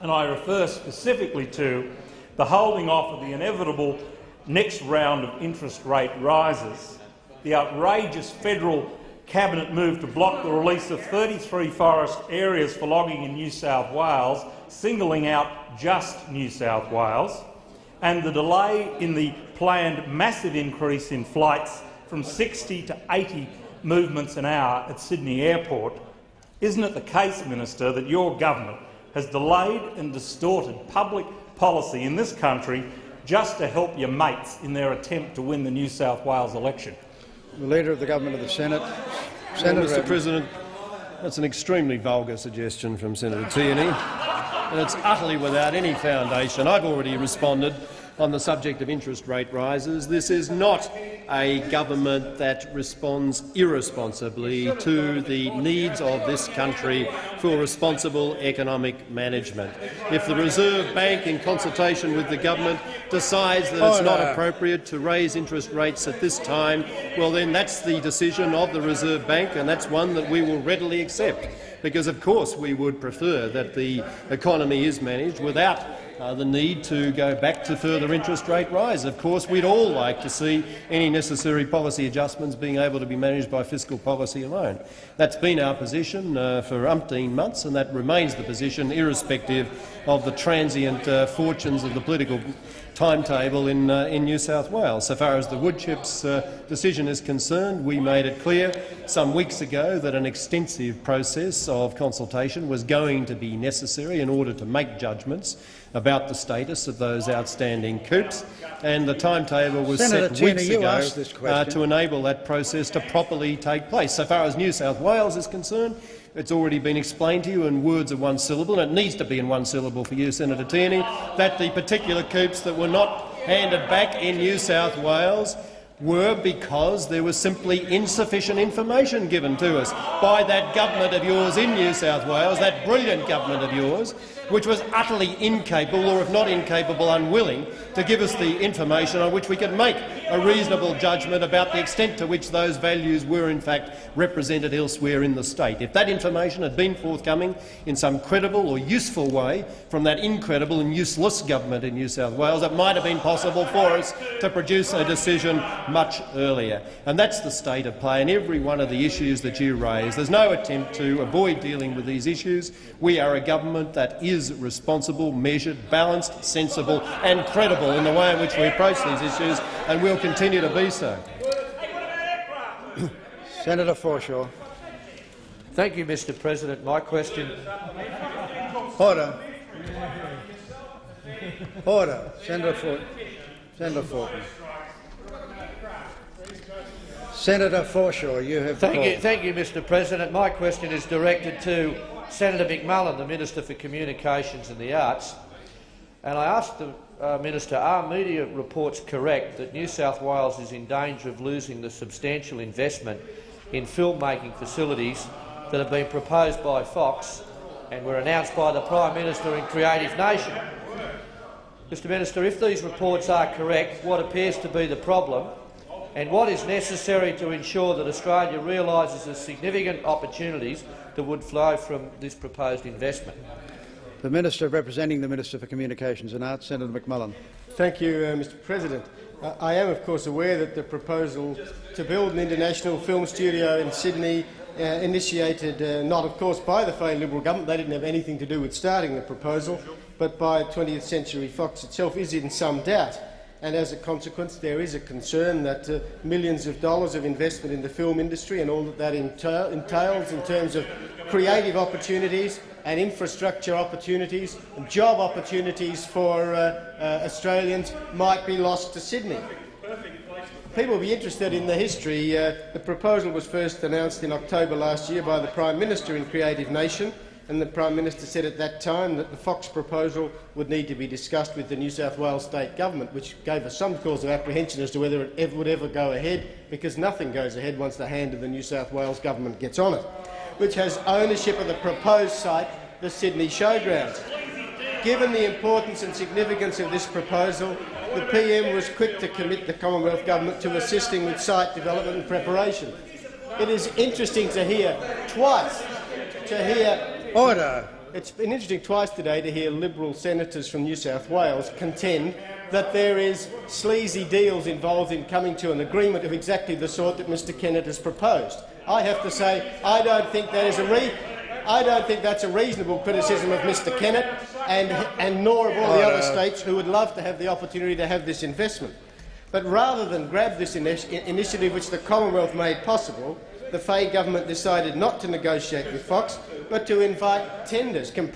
and I refer specifically to the holding off of the inevitable next round of interest rate rises, the outrageous federal cabinet move to block the release of 33 forest areas for logging in New South Wales, singling out just New South Wales, and the delay in the planned massive increase in flights from 60 to 80 movements an hour at Sydney Airport, isn't it the case, Minister, that your government has delayed and distorted public policy in this country just to help your mates in their attempt to win the New South Wales election? The Leader of the Government of the Senate. Senator well, Mr President, that's an extremely vulgar suggestion from Senator Tierney, and it's utterly without any foundation. I've already responded on the subject of interest rate rises. This is not a government that responds irresponsibly to the needs of this country for responsible economic management. If the Reserve Bank, in consultation with the government, decides that it's oh, not appropriate to raise interest rates at this time, well then that's the decision of the Reserve Bank and that's one that we will readily accept because of course we would prefer that the economy is managed without uh, the need to go back to further interest rate rise. Of course, we'd all like to see any necessary policy adjustments being able to be managed by fiscal policy alone. That's been our position uh, for umpteen months, and that remains the position irrespective of the transient uh, fortunes of the political timetable in, uh, in New South Wales. So far as the woodchips uh, decision is concerned, we made it clear some weeks ago that an extensive process of consultation was going to be necessary in order to make judgments about the status of those outstanding coops, and the timetable was Senator set weeks ago uh, to enable that process to properly take place. So far as New South Wales is concerned, it's already been explained to you in words of one syllable, and it needs to be in one syllable for you, Senator Tierney, that the particular coops that were not handed back in New South Wales were because there was simply insufficient information given to us by that government of yours in New South Wales, that brilliant government of yours, which was utterly incapable, or if not incapable, unwilling to give us the information on which we can make a reasonable judgment about the extent to which those values were in fact represented elsewhere in the state. If that information had been forthcoming in some credible or useful way from that incredible and useless government in New South Wales, it might have been possible for us to produce a decision much earlier. And that's the state of play in every one of the issues that you raise. There's no attempt to avoid dealing with these issues. We are a government that is responsible, measured, balanced, sensible and credible in the way in which we approach these issues, and we'll continue to be so. Senator Forshaw. Thank you, Mr President. My question. Order. Order. Senator Fort. Senator Fortin. Senator Forshaw, you have thank you, thank you, Mr President. My question is directed to Senator McMullan, the Minister for Communications and the Arts. And I asked the uh, Minister, are media reports correct that New South Wales is in danger of losing the substantial investment in filmmaking facilities that have been proposed by Fox and were announced by the Prime Minister in Creative Nation? Mr Minister, if these reports are correct, what appears to be the problem and what is necessary to ensure that Australia realises the significant opportunities that would flow from this proposed investment? The Minister representing the Minister for Communications and Arts, Senator McMullan. Thank you, uh, Mr President. Uh, I am, of course, aware that the proposal to build an international film studio in Sydney uh, initiated uh, not, of course, by the Fahey Liberal government. They didn't have anything to do with starting the proposal, but by 20th Century Fox itself is in some doubt. And as a consequence, there is a concern that uh, millions of dollars of investment in the film industry and all that that entails in terms of creative opportunities and infrastructure opportunities and job opportunities for uh, uh, Australians might be lost to Sydney. People will be interested in the history. Uh, the proposal was first announced in October last year by the Prime Minister in Creative Nation, and the Prime Minister said at that time that the Fox proposal would need to be discussed with the New South Wales state government, which gave us some cause of apprehension as to whether it ever would ever go ahead, because nothing goes ahead once the hand of the New South Wales government gets on it, which has ownership of the proposed site, the Sydney Showgrounds. Given the importance and significance of this proposal, the PM was quick to commit the Commonwealth Government to assisting with site development and preparation. It is interesting to hear twice to hear Order. It's been interesting twice today to hear Liberal senators from New South Wales contend that there is sleazy deals involved in coming to an agreement of exactly the sort that Mr Kennett has proposed. I have to say I don't think that is a re I don't think that's a reasonable criticism of Mr Kennett and, and nor of all the other states who would love to have the opportunity to have this investment. But rather than grab this initiative which the Commonwealth made possible, the Fahey government decided not to negotiate with Fox, but to invite tenders, com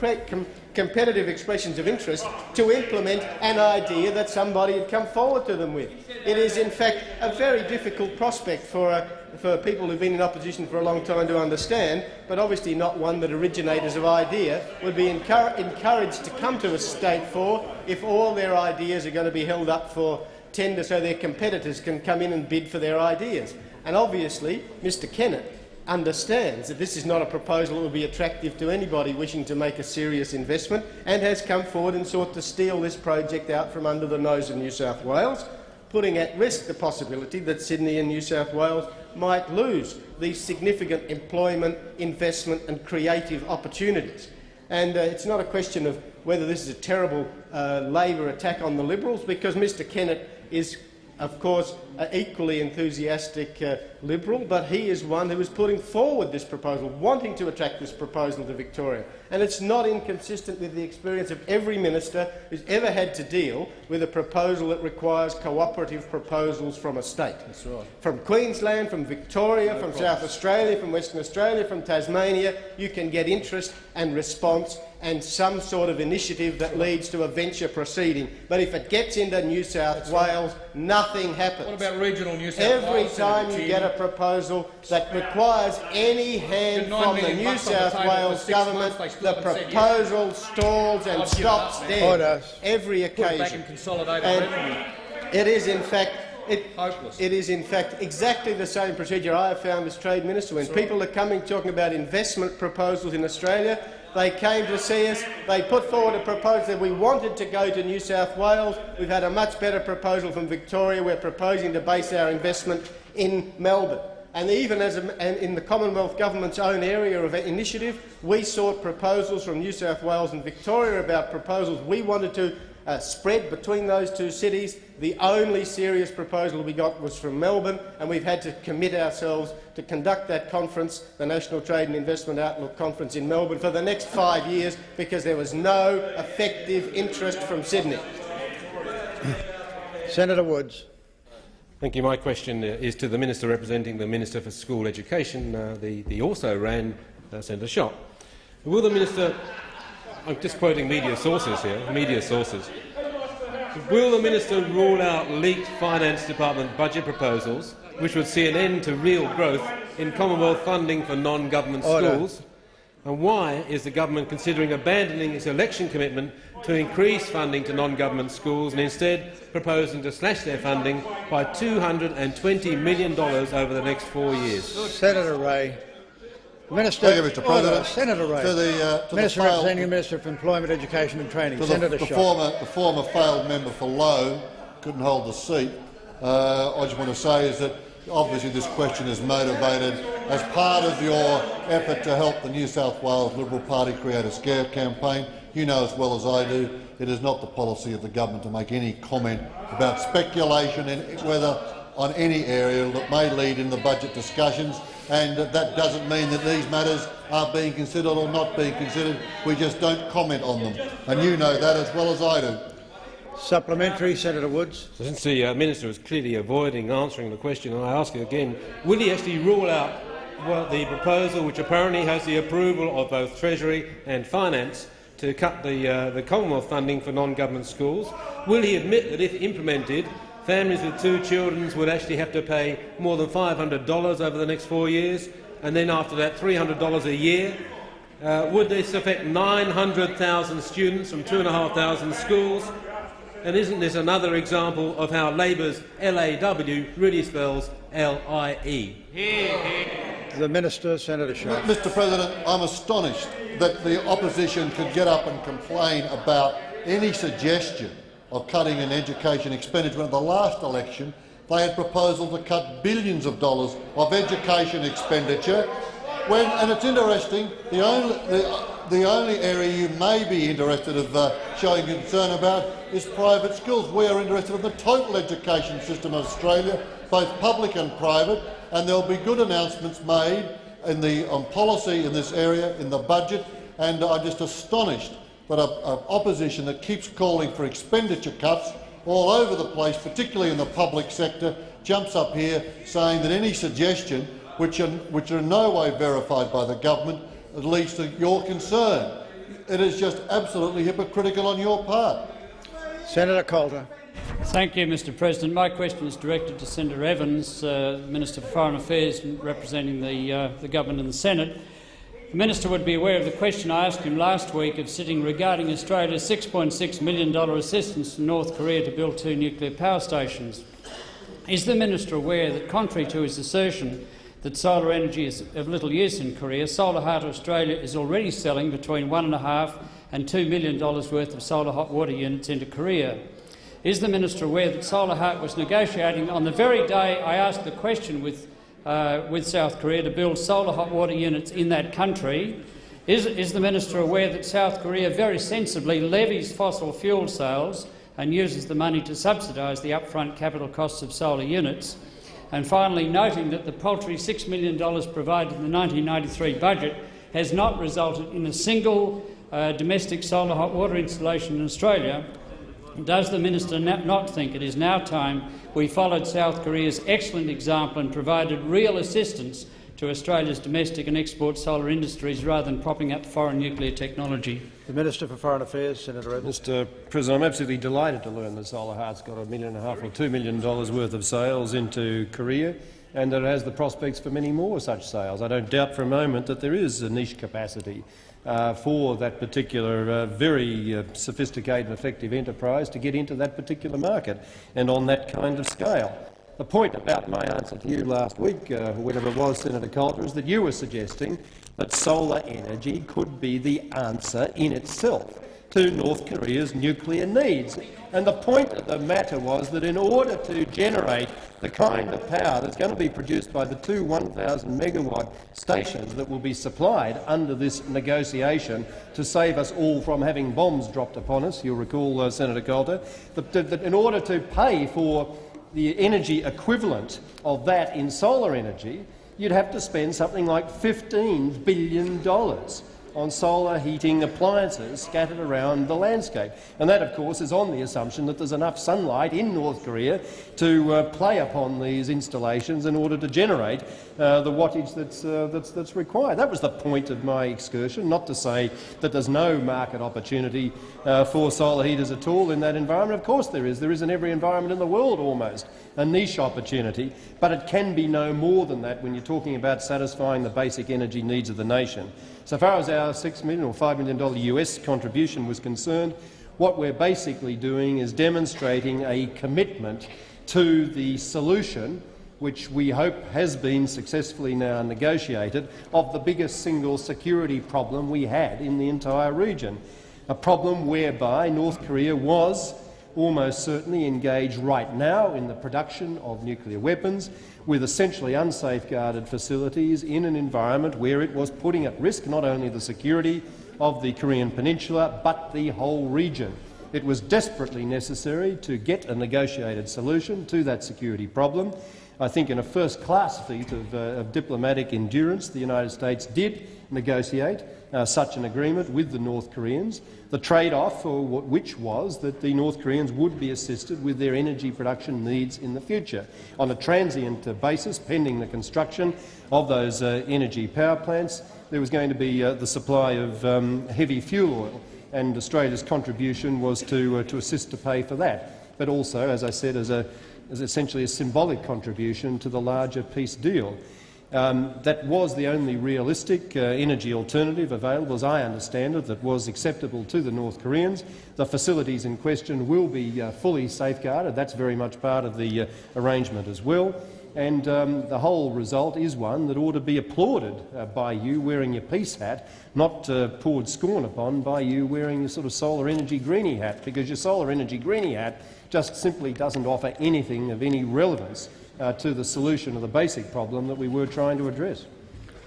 competitive expressions of interest, to implement an idea that somebody had come forward to them with. It is, in fact, a very difficult prospect for, uh, for people who've been in opposition for a long time to understand, but obviously not one that originators of idea would be encouraged to come to a state for if all their ideas are going to be held up for tender so their competitors can come in and bid for their ideas. And obviously, Mr Kennett understands that this is not a proposal that will be attractive to anybody wishing to make a serious investment and has come forward and sought to steal this project out from under the nose of New South Wales, putting at risk the possibility that Sydney and New South Wales might lose these significant employment, investment and creative opportunities. And uh, it's not a question of whether this is a terrible uh, Labor attack on the Liberals, because Mr Kennett is of course, an equally enthusiastic uh, Liberal, but he is one who is putting forward this proposal, wanting to attract this proposal to Victoria. And it's not inconsistent with the experience of every minister who's ever had to deal with a proposal that requires cooperative proposals from a state. Right. From Queensland, from Victoria, no from. South Australia, from Western Australia, from Tasmania, you can get interest and response and some sort of initiative that leads to a venture proceeding. But if it gets into New South That's Wales, right. nothing happens. What about regional New South Every Wales? Every time you get a proposal that requires any hand from the New South Wales government, the proposal stalls and stops dead. Order. Every occasion. and it is, in fact, it, it is in fact exactly the same procedure I have found as Trade Minister. When Sorry. people are coming talking about investment proposals in Australia, They came to see us. They put forward a proposal that we wanted to go to New South Wales. We've had a much better proposal from Victoria. We're proposing to base our investment in Melbourne. And even as a, in the Commonwealth Government's own area of initiative, we sought proposals from New South Wales and Victoria about proposals we wanted to uh, spread between those two cities. The only serious proposal we got was from Melbourne, and we've had to commit ourselves to conduct that conference, the National Trade and Investment Outlook Conference in Melbourne, for the next five years because there was no effective interest from Sydney. Senator Woods. Thank you. My question uh, is to the Minister representing the Minister for School Education, uh, the, the also ran uh, Senator Schacht. Will the Minister I'm just quoting media sources here, media sources. Will the minister rule out leaked finance department budget proposals which would see an end to real growth in Commonwealth funding for non-government schools? And why is the government considering abandoning its election commitment to increase funding to non-government schools and instead proposing to slash their funding by $220 million over the next four years? Senator Ray. Minister, Thank you, Mr. President. Order. Senator Ray. To the, uh, to Minister the failed, representing the Minister for Employment, Education and Training. to Senator the, the former, the former failed member for Lowe couldn't hold the seat. Uh, I just want to say is that obviously this question is motivated as part of your effort to help the New South Wales Liberal Party create a scare campaign. You know as well as I do it is not the policy of the government to make any comment about speculation in whether on any area that may lead in the budget discussions and that doesn't mean that these matters are being considered or not being considered. We just don't comment on them, and you know that as well as I do. Supplementary, Senator Woods. Since the uh, minister is clearly avoiding answering the question, and I ask you again: Will he actually rule out the proposal, which apparently has the approval of both Treasury and Finance, to cut the, uh, the Commonwealth funding for non-government schools? Will he admit that, if implemented, families with two children would actually have to pay more than $500 over the next four years, and then after that $300 a year. Uh, would this affect 900,000 students from 2,500 schools? And isn't this another example of how Labor's LAW really spells L-I-E? The Minister, Senator Schacht. Mr President, I'm astonished that the opposition could get up and complain about any suggestion of cutting in education expenditure. At the last election, they had proposal to cut billions of dollars of education expenditure. When, and it's interesting, the only, the, the only area you may be interested in uh, showing concern about is private schools. We are interested in the total education system of Australia, both public and private, and there will be good announcements made in the, on policy in this area in the budget, and I'm just astonished but an opposition that keeps calling for expenditure cuts all over the place, particularly in the public sector, jumps up here saying that any suggestion, which are, which are in no way verified by the government, at least to your concern. It is just absolutely hypocritical on your part. Senator Coulter. Thank you, Mr President. My question is directed to Senator Evans, uh, Minister for Foreign Affairs representing the, uh, the government and the Senate. The minister would be aware of the question I asked him last week of sitting regarding Australia's $6.6 million assistance to North Korea to build two nuclear power stations. Is the minister aware that, contrary to his assertion that solar energy is of little use in Korea, Solahart Australia is already selling between $1.5 and $2 million worth of solar hot water units into Korea? Is the minister aware that Solahart was negotiating on the very day I asked the question with uh, with South Korea to build solar hot water units in that country. Is, is the minister aware that South Korea very sensibly levies fossil fuel sales and uses the money to subsidise the upfront capital costs of solar units? And finally, noting that the paltry $6 million provided in the 1993 budget has not resulted in a single uh, domestic solar hot water installation in Australia, does the minister not think it is now time we followed South Korea's excellent example and provided real assistance to Australia's domestic and export solar industries rather than propping up foreign nuclear technology? The Minister for Foreign Affairs, Senator Evans. Mr President, I'm absolutely delighted to learn that Solahart's got a million and a half or two million dollars worth of sales into Korea and that it has the prospects for many more such sales. I don't doubt for a moment that there is a niche capacity uh, for that particular uh, very uh, sophisticated and effective enterprise to get into that particular market and on that kind of scale. The point about my answer to you last week, uh, whenever it was, Senator Coulter, is that you were suggesting that solar energy could be the answer in itself to North Korea's nuclear needs. And the point of the matter was that in order to generate the kind of power that's going to be produced by the two 1,000 megawatt stations that will be supplied under this negotiation to save us all from having bombs dropped upon us, you'll recall, uh, Senator Coulter, that, that in order to pay for the energy equivalent of that in solar energy, you'd have to spend something like $15 billion on solar heating appliances scattered around the landscape. And that, of course, is on the assumption that there's enough sunlight in North Korea to uh, play upon these installations in order to generate uh, the wattage that's, uh, that's, that's required. That was the point of my excursion, not to say that there's no market opportunity uh, for solar heaters at all in that environment. Of course there is. There is in every environment in the world almost a niche opportunity, but it can be no more than that when you're talking about satisfying the basic energy needs of the nation. So far as our 6 million or $5 million US contribution was concerned, what we're basically doing is demonstrating a commitment to the solution which we hope has been successfully now negotiated, of the biggest single security problem we had in the entire region. A problem whereby North Korea was almost certainly engage right now in the production of nuclear weapons with essentially unsafeguarded facilities in an environment where it was putting at risk not only the security of the Korean Peninsula but the whole region. It was desperately necessary to get a negotiated solution to that security problem. I think in a first-class feat of, uh, of, diplomatic endurance, the United States did negotiate uh, such an agreement with the North Koreans. The trade-off, which was that the North Koreans would be assisted with their energy production needs in the future on a transient uh, basis, pending the construction of those uh, energy power plants. There was going to be uh, the supply of um, heavy fuel oil, and Australia's contribution was to, uh, to assist to pay for that, but also, as I said, as, a, as essentially a symbolic contribution to the larger peace deal. Um, that was the only realistic uh, energy alternative available, as I understand it, that was acceptable to the North Koreans. The facilities in question will be uh, fully safeguarded. That's very much part of the uh, arrangement as well. And um, the whole result is one that ought to be applauded uh, by you wearing your peace hat, not uh, poured scorn upon by you wearing your sort of solar energy greenie hat, because your solar energy greenie hat just simply doesn't offer anything of any relevance uh, to the solution of the basic problem that we were trying to address.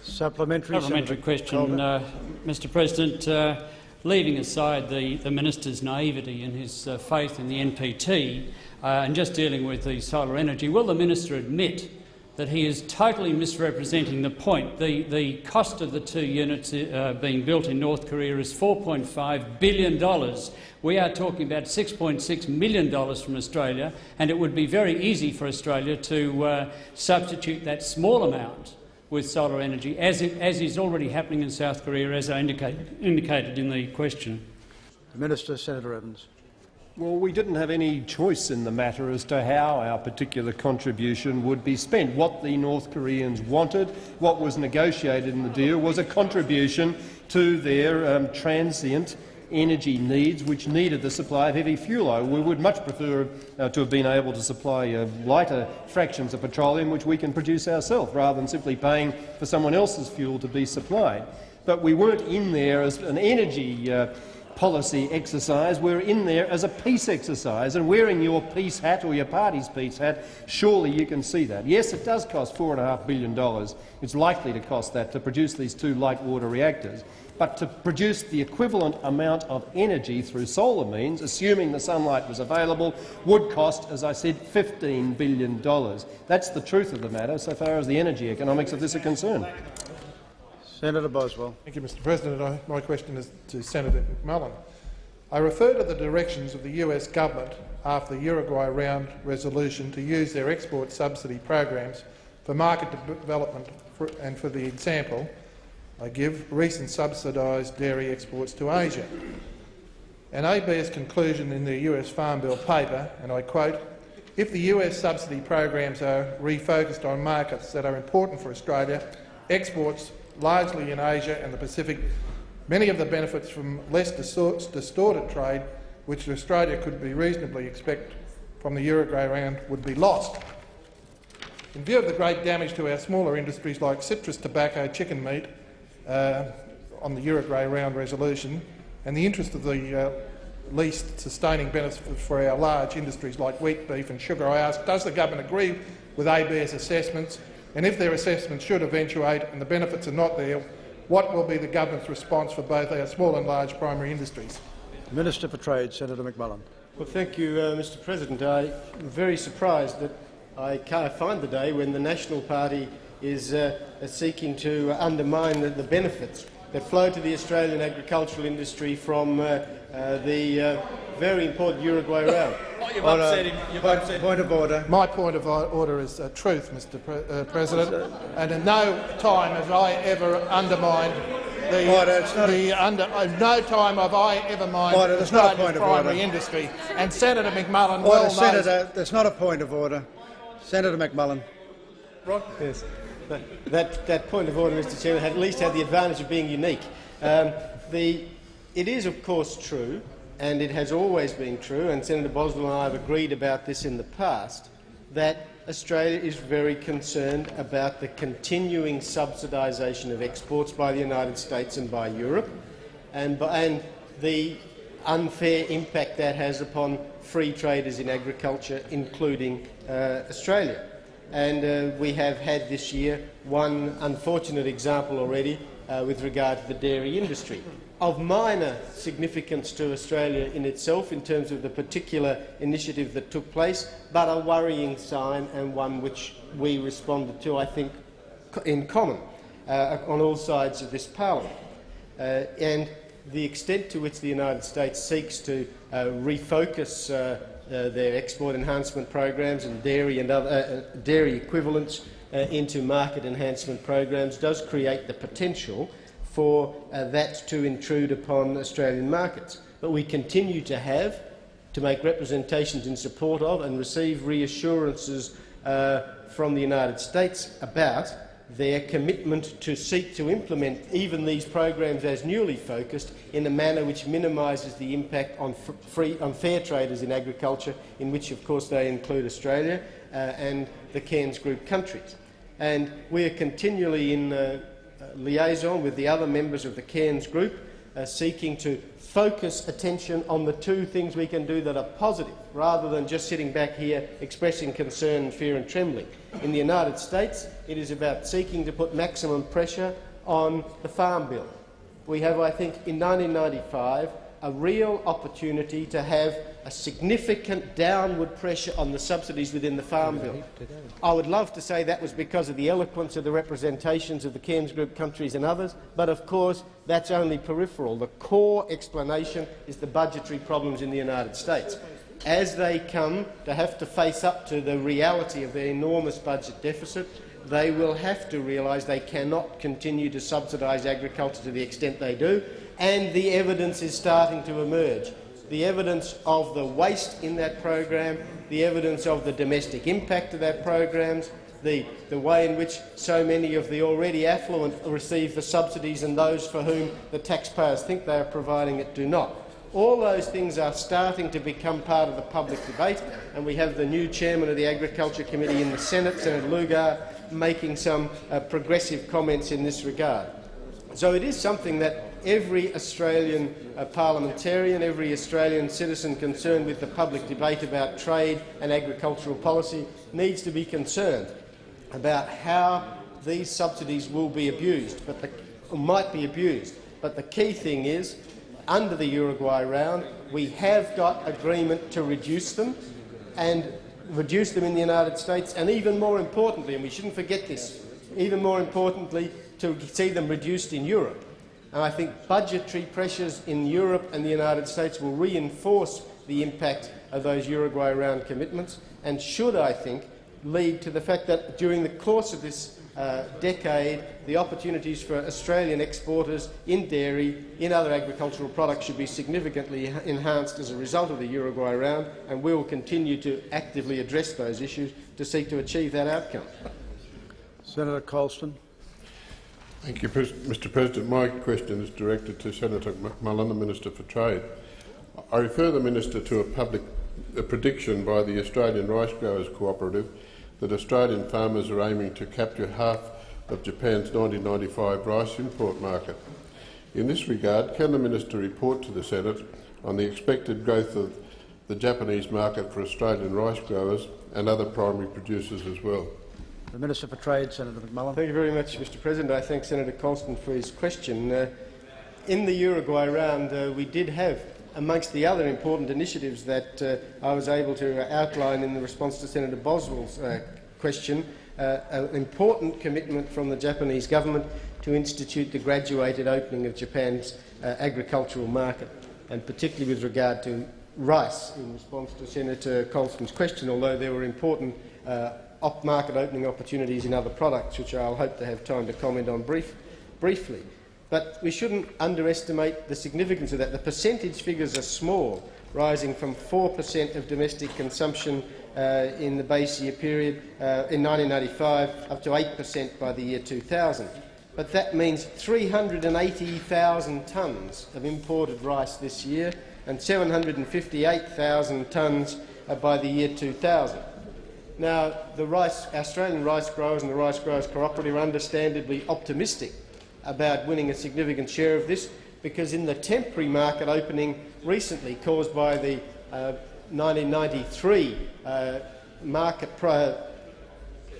Supplementary, Supplementary question, uh, Mr President. Uh, leaving aside the, the minister's naivety and his uh, faith in the NPT uh, and just dealing with the solar energy, will the minister admit that he is totally misrepresenting the point. The, the cost of the two units uh, being built in North Korea is $4.5 billion. We are talking about $6.6 million from Australia, and it would be very easy for Australia to uh, substitute that small amount with solar energy, as, it, as is already happening in South Korea, as I indicated, indicated in the question. Minister, Senator Evans. Well, we didn't have any choice in the matter as to how our particular contribution would be spent. What the North Koreans wanted, what was negotiated in the deal, was a contribution to their um, transient energy needs, which needed the supply of heavy fuel oil. We would much prefer uh, to have been able to supply uh, lighter fractions of petroleum, which we can produce ourselves, rather than simply paying for someone else's fuel to be supplied. But we weren't in there as an energy uh, policy exercise. We're in there as a peace exercise, and wearing your peace hat or your party's peace hat, surely you can see that. Yes, it does cost $4.5 billion. It's likely to cost that to produce these two light water reactors. But to produce the equivalent amount of energy through solar means, assuming the sunlight was available, would cost, as I said, $15 billion. That's the truth of the matter so far as the energy economics of this are concerned. Senator Boswell. Thank you, Mr President. I, my question is to Senator McMullan. I refer to the directions of the US government after the Uruguay round resolution to use their export subsidy programs for market development for, and for the example I give recent subsidised dairy exports to Asia. An ABS conclusion in the US Farm Bill paper, and I quote, if the US subsidy programs are refocused on markets that are important for Australia, exports largely in Asia and the Pacific, many of the benefits from less distorted trade, which Australia could be reasonably expect from the Uruguay round, would be lost. In view of the great damage to our smaller industries like citrus tobacco, chicken meat, uh, on the Uruguay round resolution, and the interest of the uh, least sustaining benefits for our large industries like wheat, beef and sugar, I ask, does the government agree with ABARE's assessments? And if their assessment should eventuate and the benefits are not there, what will be the government's response for both our small and large primary industries? Minister for Trade, Senator McMullan. Well, thank you, uh, Mr President. I'm very surprised that I can't find the day when the National Party is uh, seeking to undermine the, the benefits that flow to the Australian agricultural industry from uh, uh, the uh, very important Uruguay round. You've upset him. You've point, upset point of order. My point of order is uh, truth, Mr. Pre uh, President, and in no time have I ever undermined the, order, the under. Uh, no time have I ever mined order, the not a point of primary order. industry. And Senator McMullan order, well Senator, knows. That's not a point of order. Senator McMullan. Right. Yes. That, that, that point of order, Mr Chairman, had at least had the advantage of being unique. Um, the, it is, of course, true and it has always been true, and Senator Boswell and I have agreed about this in the past, that Australia is very concerned about the continuing subsidisation of exports by the United States and by Europe, and, and the unfair impact that has upon free traders in agriculture, including uh, Australia. And uh, we have had this year one unfortunate example already uh, with regard to the dairy industry of minor significance to Australia in itself in terms of the particular initiative that took place, but a worrying sign and one which we responded to, I think, in common uh, on all sides of this parliament. Uh, and the extent to which the United States seeks to uh, refocus uh, uh, their export enhancement programs and dairy and other uh, dairy equivalents into market enhancement programs does create the potential for uh, that to intrude upon Australian markets. But we continue to have to make representations in support of and receive reassurances uh, from the United States about their commitment to seek to implement even these programs as newly focused in a manner which minimises the impact on, free, on fair traders in agriculture, in which of course they include Australia uh, and the Cairns Group countries. And we are continually in uh, liaison with the other members of the Cairns group, uh, seeking to focus attention on the two things we can do that are positive, rather than just sitting back here expressing concern, fear and trembling. In the United States, it is about seeking to put maximum pressure on the Farm Bill. We have, I think, in 1995 a real opportunity to have a significant downward pressure on the subsidies within the Farm Bill. I would love to say that was because of the eloquence of the representations of the Cairns Group countries and others, but of course that's only peripheral. The core explanation is the budgetary problems in the United States. As they come to have to face up to the reality of their enormous budget deficit, they will have to realise they cannot continue to subsidise agriculture to the extent they do, and the evidence is starting to emerge. The evidence of the waste in that program, the evidence of the domestic impact of that program, the, the way in which so many of the already affluent receive the subsidies and those for whom the taxpayers think they are providing it do not. All those things are starting to become part of the public debate, and we have the new chairman of the Agriculture Committee in the Senate, Senator Lugar, making some uh, progressive comments in this regard. So it is something that every Australian uh, parliamentarian, every Australian citizen concerned with the public debate about trade and agricultural policy needs to be concerned about how these subsidies will be abused, but the, might be abused. But the key thing is, under the Uruguay round, we have got agreement to reduce them and reduce them in the United States, and even more importantly, and we shouldn't forget this, even more importantly, to see them reduced in Europe. And I think budgetary pressures in Europe and the United States will reinforce the impact of those Uruguay round commitments and should, I think, lead to the fact that during the course of this uh, decade, the opportunities for Australian exporters in dairy, in other agricultural products should be significantly enhanced as a result of the Uruguay round, and we will continue to actively address those issues to seek to achieve that outcome. Senator Colston. Thank you, Mr President. My question is directed to Senator McMullan, the Minister for Trade. I refer the Minister to a public a prediction by the Australian Rice Growers Cooperative that Australian farmers are aiming to capture half of Japan's 1995 rice import market. In this regard, can the Minister report to the Senate on the expected growth of the Japanese market for Australian rice growers and other primary producers as well? The Minister for Trade, Senator McMullan. Thank you very much, Mr President. I thank Senator Colston for his question. Uh, in the Uruguay round, uh, we did have, amongst the other important initiatives that uh, I was able to outline in the response to Senator Boswell's uh, question, uh, an important commitment from the Japanese government to institute the graduated opening of Japan's uh, agricultural market, and particularly with regard to rice, in response to Senator Colston's question, although there were important market opening opportunities in other products, which I'll hope to have time to comment on brief, briefly. But we shouldn't underestimate the significance of that. The percentage figures are small, rising from 4 per cent of domestic consumption uh, in the base year period uh, in 1995 up to 8 per cent by the year 2000. But that means 380,000 tonnes of imported rice this year and 758,000 tonnes uh, by the year 2000. Now, the rice, Australian rice growers and the Rice Growers Cooperative are understandably optimistic about winning a significant share of this because in the temporary market opening recently caused by the uh, 1993 uh, market pro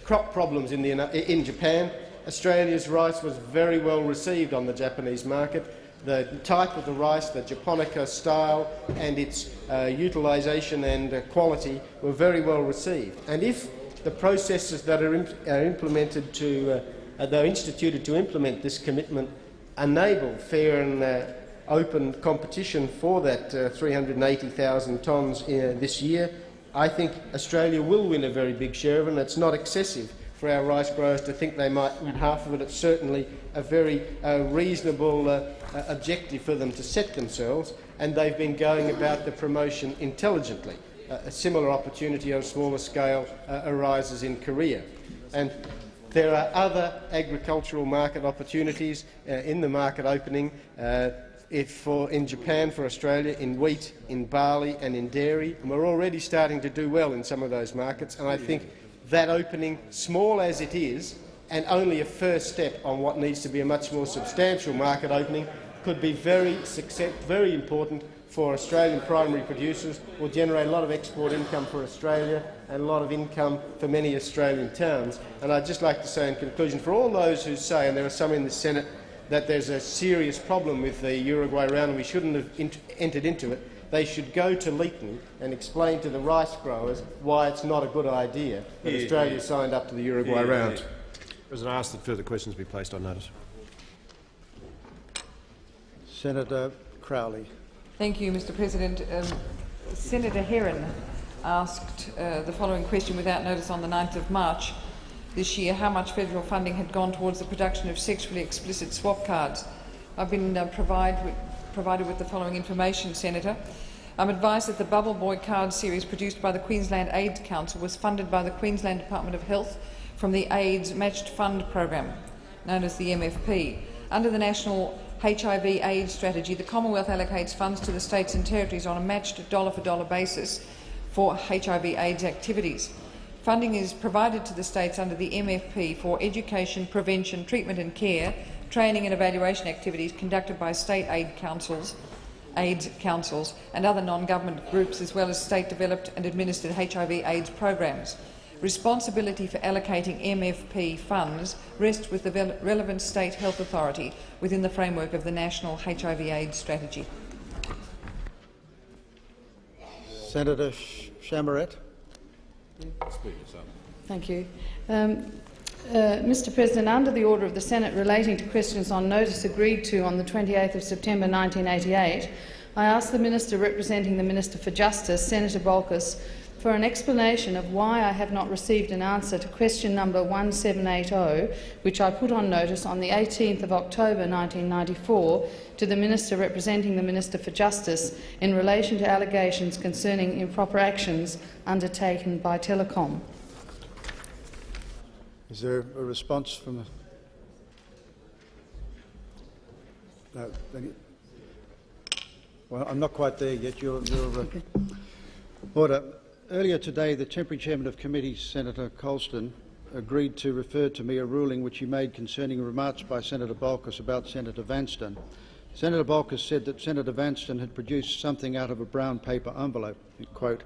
crop problems in, the, in Japan, Australia's rice was very well received on the Japanese market the type of the rice, the Japonica style and its uh, utilisation and uh, quality were very well received. And if the processes that are, imp are implemented to, uh, are instituted to implement this commitment enable fair and uh, open competition for that uh, 380,000 tonnes uh, this year, I think Australia will win a very big share of it, and it's not excessive for our rice growers to think they might win half of it. It's certainly a very reasonable uh, uh, objective for them to set themselves, and they've been going about the promotion intelligently. Uh, a similar opportunity on a smaller scale uh, arises in Korea. And there are other agricultural market opportunities uh, in the market opening if for, in Japan, for Australia, in wheat, in barley and in dairy, and we're already starting to do well in some of those markets. And I think that opening, small as it is, and only a first step on what needs to be a much more substantial market opening, could be very, very important for Australian primary producers, will generate a lot of export income for Australia and a lot of income for many Australian towns. And I'd just like to say in conclusion, for all those who say, and there are some in the Senate, that there's a serious problem with the Uruguay round and we shouldn't have entered into it, they should go to Leeton and explain to the rice growers why it's not a good idea that yeah, Australia yeah. signed up to the Uruguay yeah, round. President, I ask that further questions be placed on notice. Senator Crowley. Thank you, Mr President. Um, Senator Herron asked uh, the following question without notice on the 9th of March this year, how much federal funding had gone towards the production of sexually explicit swap cards. I've been uh, provide with, provided with the following information, Senator. I'm advised that the Bubble Boy card series produced by the Queensland AIDS Council was funded by the Queensland Department of Health from the AIDS Matched Fund program, known as the MFP. Under the National HIV AIDS strategy, the Commonwealth allocates funds to the states and territories on a matched dollar-for-dollar -dollar basis for HIV AIDS activities. Funding is provided to the states under the MFP for education, prevention, treatment and care, training and evaluation activities conducted by state aid councils, AIDS councils and other non-government groups, as well as state-developed and administered HIV AIDS programs. Responsibility for allocating MFP funds rests with the relevant state health authority within the framework of the National HIV AIDS Strategy. Senator Chamarette. Thank you. Um, uh, Mr President, under the order of the Senate relating to questions on notice agreed to on the 28th of September 1988, I ask the Minister representing the Minister for Justice, Senator Bolkus, for an explanation of why I have not received an answer to question number 1780, which I put on notice on the 18th of October 1994 to the Minister representing the Minister for Justice in relation to allegations concerning improper actions undertaken by Telecom. Is there a response from the... No, well, I'm not quite there yet. You're, you're uh... Order. Earlier today, the temporary chairman of committee, Senator Colston, agreed to refer to me a ruling which he made concerning remarks by Senator Bolkus about Senator Vanstone. Senator Bolkus said that Senator Vanstone had produced something out of a brown paper envelope. Quote,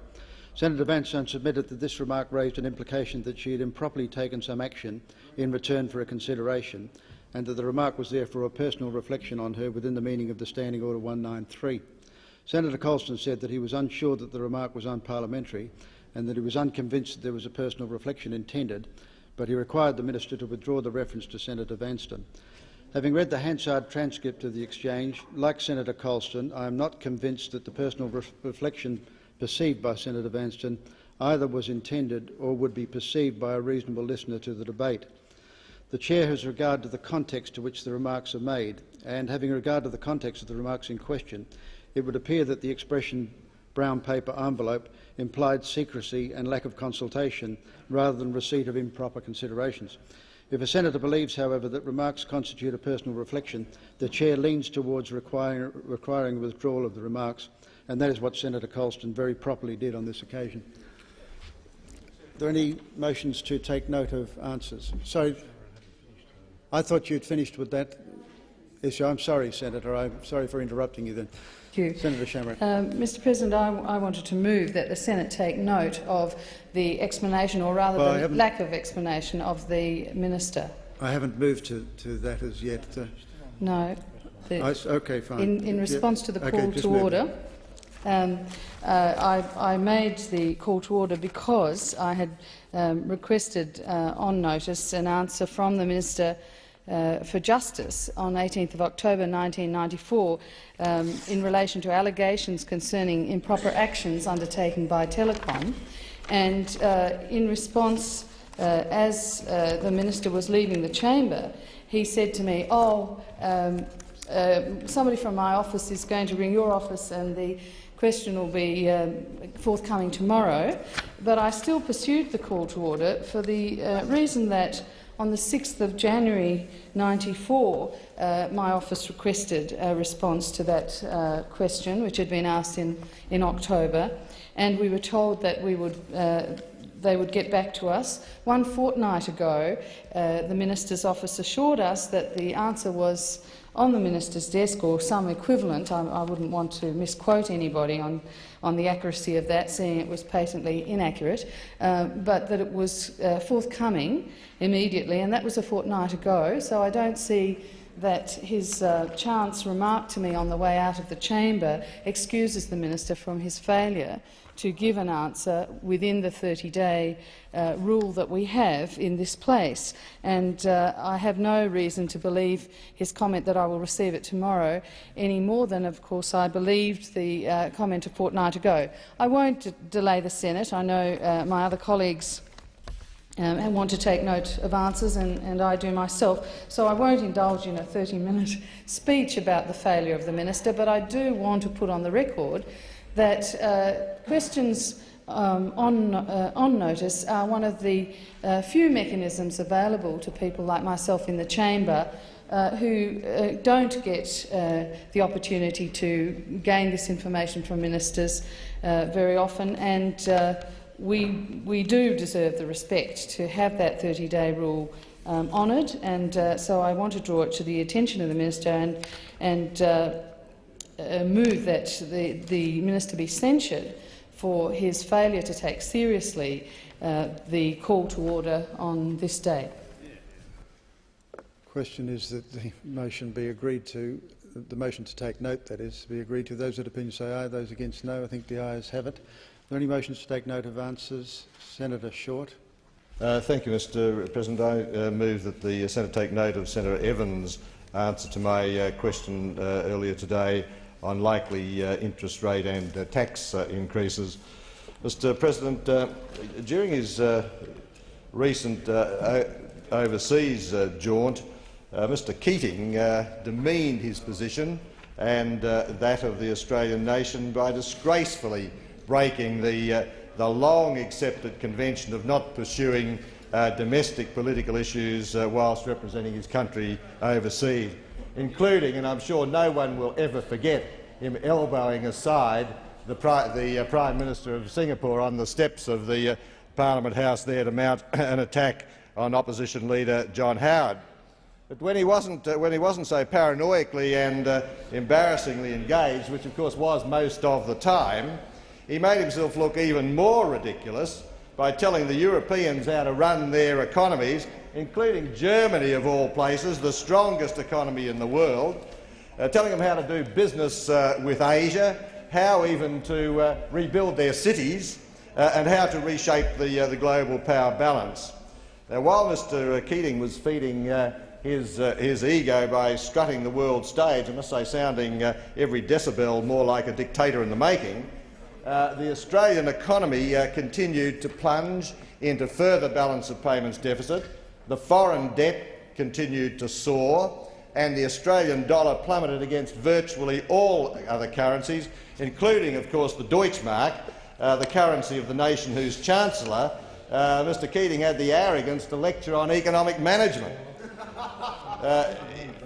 Senator Vanstone submitted that this remark raised an implication that she had improperly taken some action in return for a consideration, and that the remark was therefore a personal reflection on her within the meaning of the Standing Order 193. Senator Colston said that he was unsure that the remark was unparliamentary and that he was unconvinced that there was a personal reflection intended, but he required the minister to withdraw the reference to Senator Vanstone. Having read the Hansard transcript of the exchange, like Senator Colston, I am not convinced that the personal re reflection perceived by Senator Vanstone either was intended or would be perceived by a reasonable listener to the debate. The Chair has regard to the context to which the remarks are made, and having regard to the context of the remarks in question, it would appear that the expression brown paper envelope implied secrecy and lack of consultation rather than receipt of improper considerations. If a senator believes, however, that remarks constitute a personal reflection, the chair leans towards requiring, withdrawal of the remarks, and that is what Senator Colston very properly did on this occasion. Are there any motions to take note of answers? So, I thought you'd finished with that issue. I'm sorry, Senator. I'm sorry for interrupting you then. Thank you. Senator Chamarette. Um, Mr President, I, I, wanted to move that the Senate take note of the explanation, or rather well, the lack of explanation, of the minister. I haven't moved to, to that as yet. Uh, no. The, I, okay, fine. In, in response to the call okay, to order, um, uh, I, I, made the call to order because I had um, requested uh, on notice an answer from the Minister uh, for Justice on 18th of October 1994 um, in relation to allegations concerning improper actions undertaken by Telecom. And uh, in response, uh, as uh, the minister was leaving the chamber, he said to me, oh, um, uh, somebody from my office is going to ring your office and the question will be um, forthcoming tomorrow. But I still pursued the call to order for the uh, reason that on the 6th of January 94, uh, my office requested a response to that uh, question, which had been asked in, in October, and we were told that we would, uh, they would get back to us. One fortnight ago, uh, the Minister's office assured us that the answer was on the minister's desk or some equivalent. I, I, wouldn't want to misquote anybody on, on the accuracy of that, seeing it was patently inaccurate, uh, but that it was uh, forthcoming immediately, and that was a fortnight ago. So I don't see that his uh, chance remark to me on the way out of the chamber excuses the minister from his failure to give an answer within the 30-day uh, rule that we have in this place. And uh, I have no reason to believe his comment that I will receive it tomorrow any more than, of course, I believed the uh, comment a fortnight ago. I won't delay the Senate. I know uh, my other colleagues um, and want to take note of answers, and, and, I do myself. So I won't indulge in a 30-minute speech about the failure of the minister, but I do want to put on the record that uh, questions um, on, uh, on, notice are one of the uh, few mechanisms available to people like myself in the chamber uh, who uh, don't get uh, the opportunity to gain this information from ministers very often. And we, we do deserve the respect to have that 30-day rule um, honoured, and uh, so I want to draw it to the attention of the minister and, and uh, uh, move that the, the minister be censured for his failure to take seriously uh, the call to order on this day. Question is that the motion be agreed to. The motion to take note, that is, be agreed to. Those that opinion say aye, those against no. I think the ayes have it. Are there any motions to take note of answers? Senator Short. Uh, thank you, Mr President. I uh, move that the Senate take note of Senator Evans' answer to my uh, question uh, earlier today on likely uh, interest rate and uh, tax uh, increases. Mr President, during his recent overseas jaunt, Mr Keating demeaned his position and that of the Australian nation by disgracefully breaking the, the long-accepted convention of not pursuing uh, domestic political issues uh, whilst representing his country overseas including, and I'm sure no one will ever forget, him elbowing aside the, the uh, Prime Minister of Singapore on the steps of the uh, Parliament House there to mount an attack on opposition leader John Howard. But when he wasn't, uh, when he wasn't so paranoically and uh, embarrassingly engaged, which of course was most of the time, he made himself look even more ridiculous by telling the Europeans how to run their economies, including Germany of all places, the strongest economy in the world, uh, telling them how to do business uh, with Asia, how even to uh, rebuild their cities, uh, and how to reshape the, the global power balance. Now, while Mr Keating was feeding his, uh, his ego by strutting the world stage, I must say sounding uh, every decibel more like a dictator in the making, uh, the Australian economy uh, continued to plunge into further balance of payments deficit, the foreign debt continued to soar, and the Australian dollar plummeted against virtually all other currencies, including, of course, the Deutschmark, uh, the currency of the nation whose Chancellor, uh, Mr Keating, had the arrogance to lecture on economic management. Uh,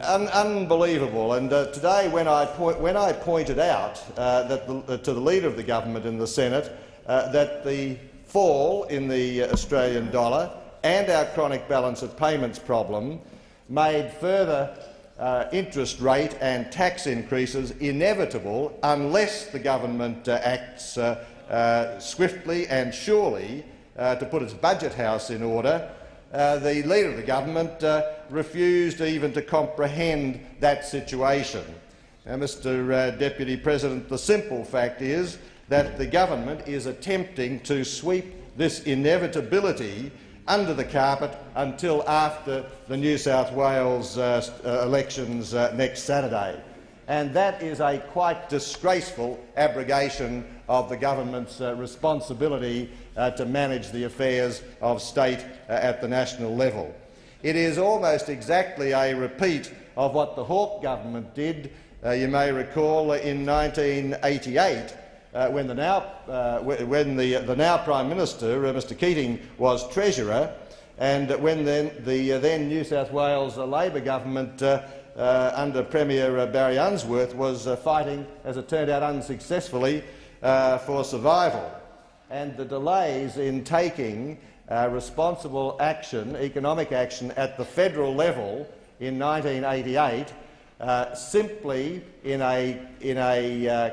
un unbelievable. And uh, today, when I, when I, pointed out uh, that the, uh, to the Leader of the Government in the Senate that the fall in the Australian dollar and our chronic balance of payments problem made further uh, interest rate and tax increases inevitable unless the government acts swiftly and surely to put its budget house in order, uh, the Leader of the Government uh, refused even to comprehend that situation. Now, Mr uh, Deputy President, the simple fact is that the government is attempting to sweep this inevitability under the carpet until after the New South Wales uh, uh, elections uh, next Saturday. And that is a quite disgraceful abrogation of the government's responsibility uh, to manage the affairs of state uh, at the national level. It is almost exactly a repeat of what the Hawke government did, uh, you may recall, in 1988, uh, when the now, uh, when the, the now Prime Minister, uh, Mr Keating, was Treasurer, and when then the then New South Wales Labor government under Premier Barry Unsworth was fighting, as it turned out unsuccessfully, for survival. And the delays in taking uh, responsible action, economic action, at the federal level in 1988, uh, simply in a, in a uh,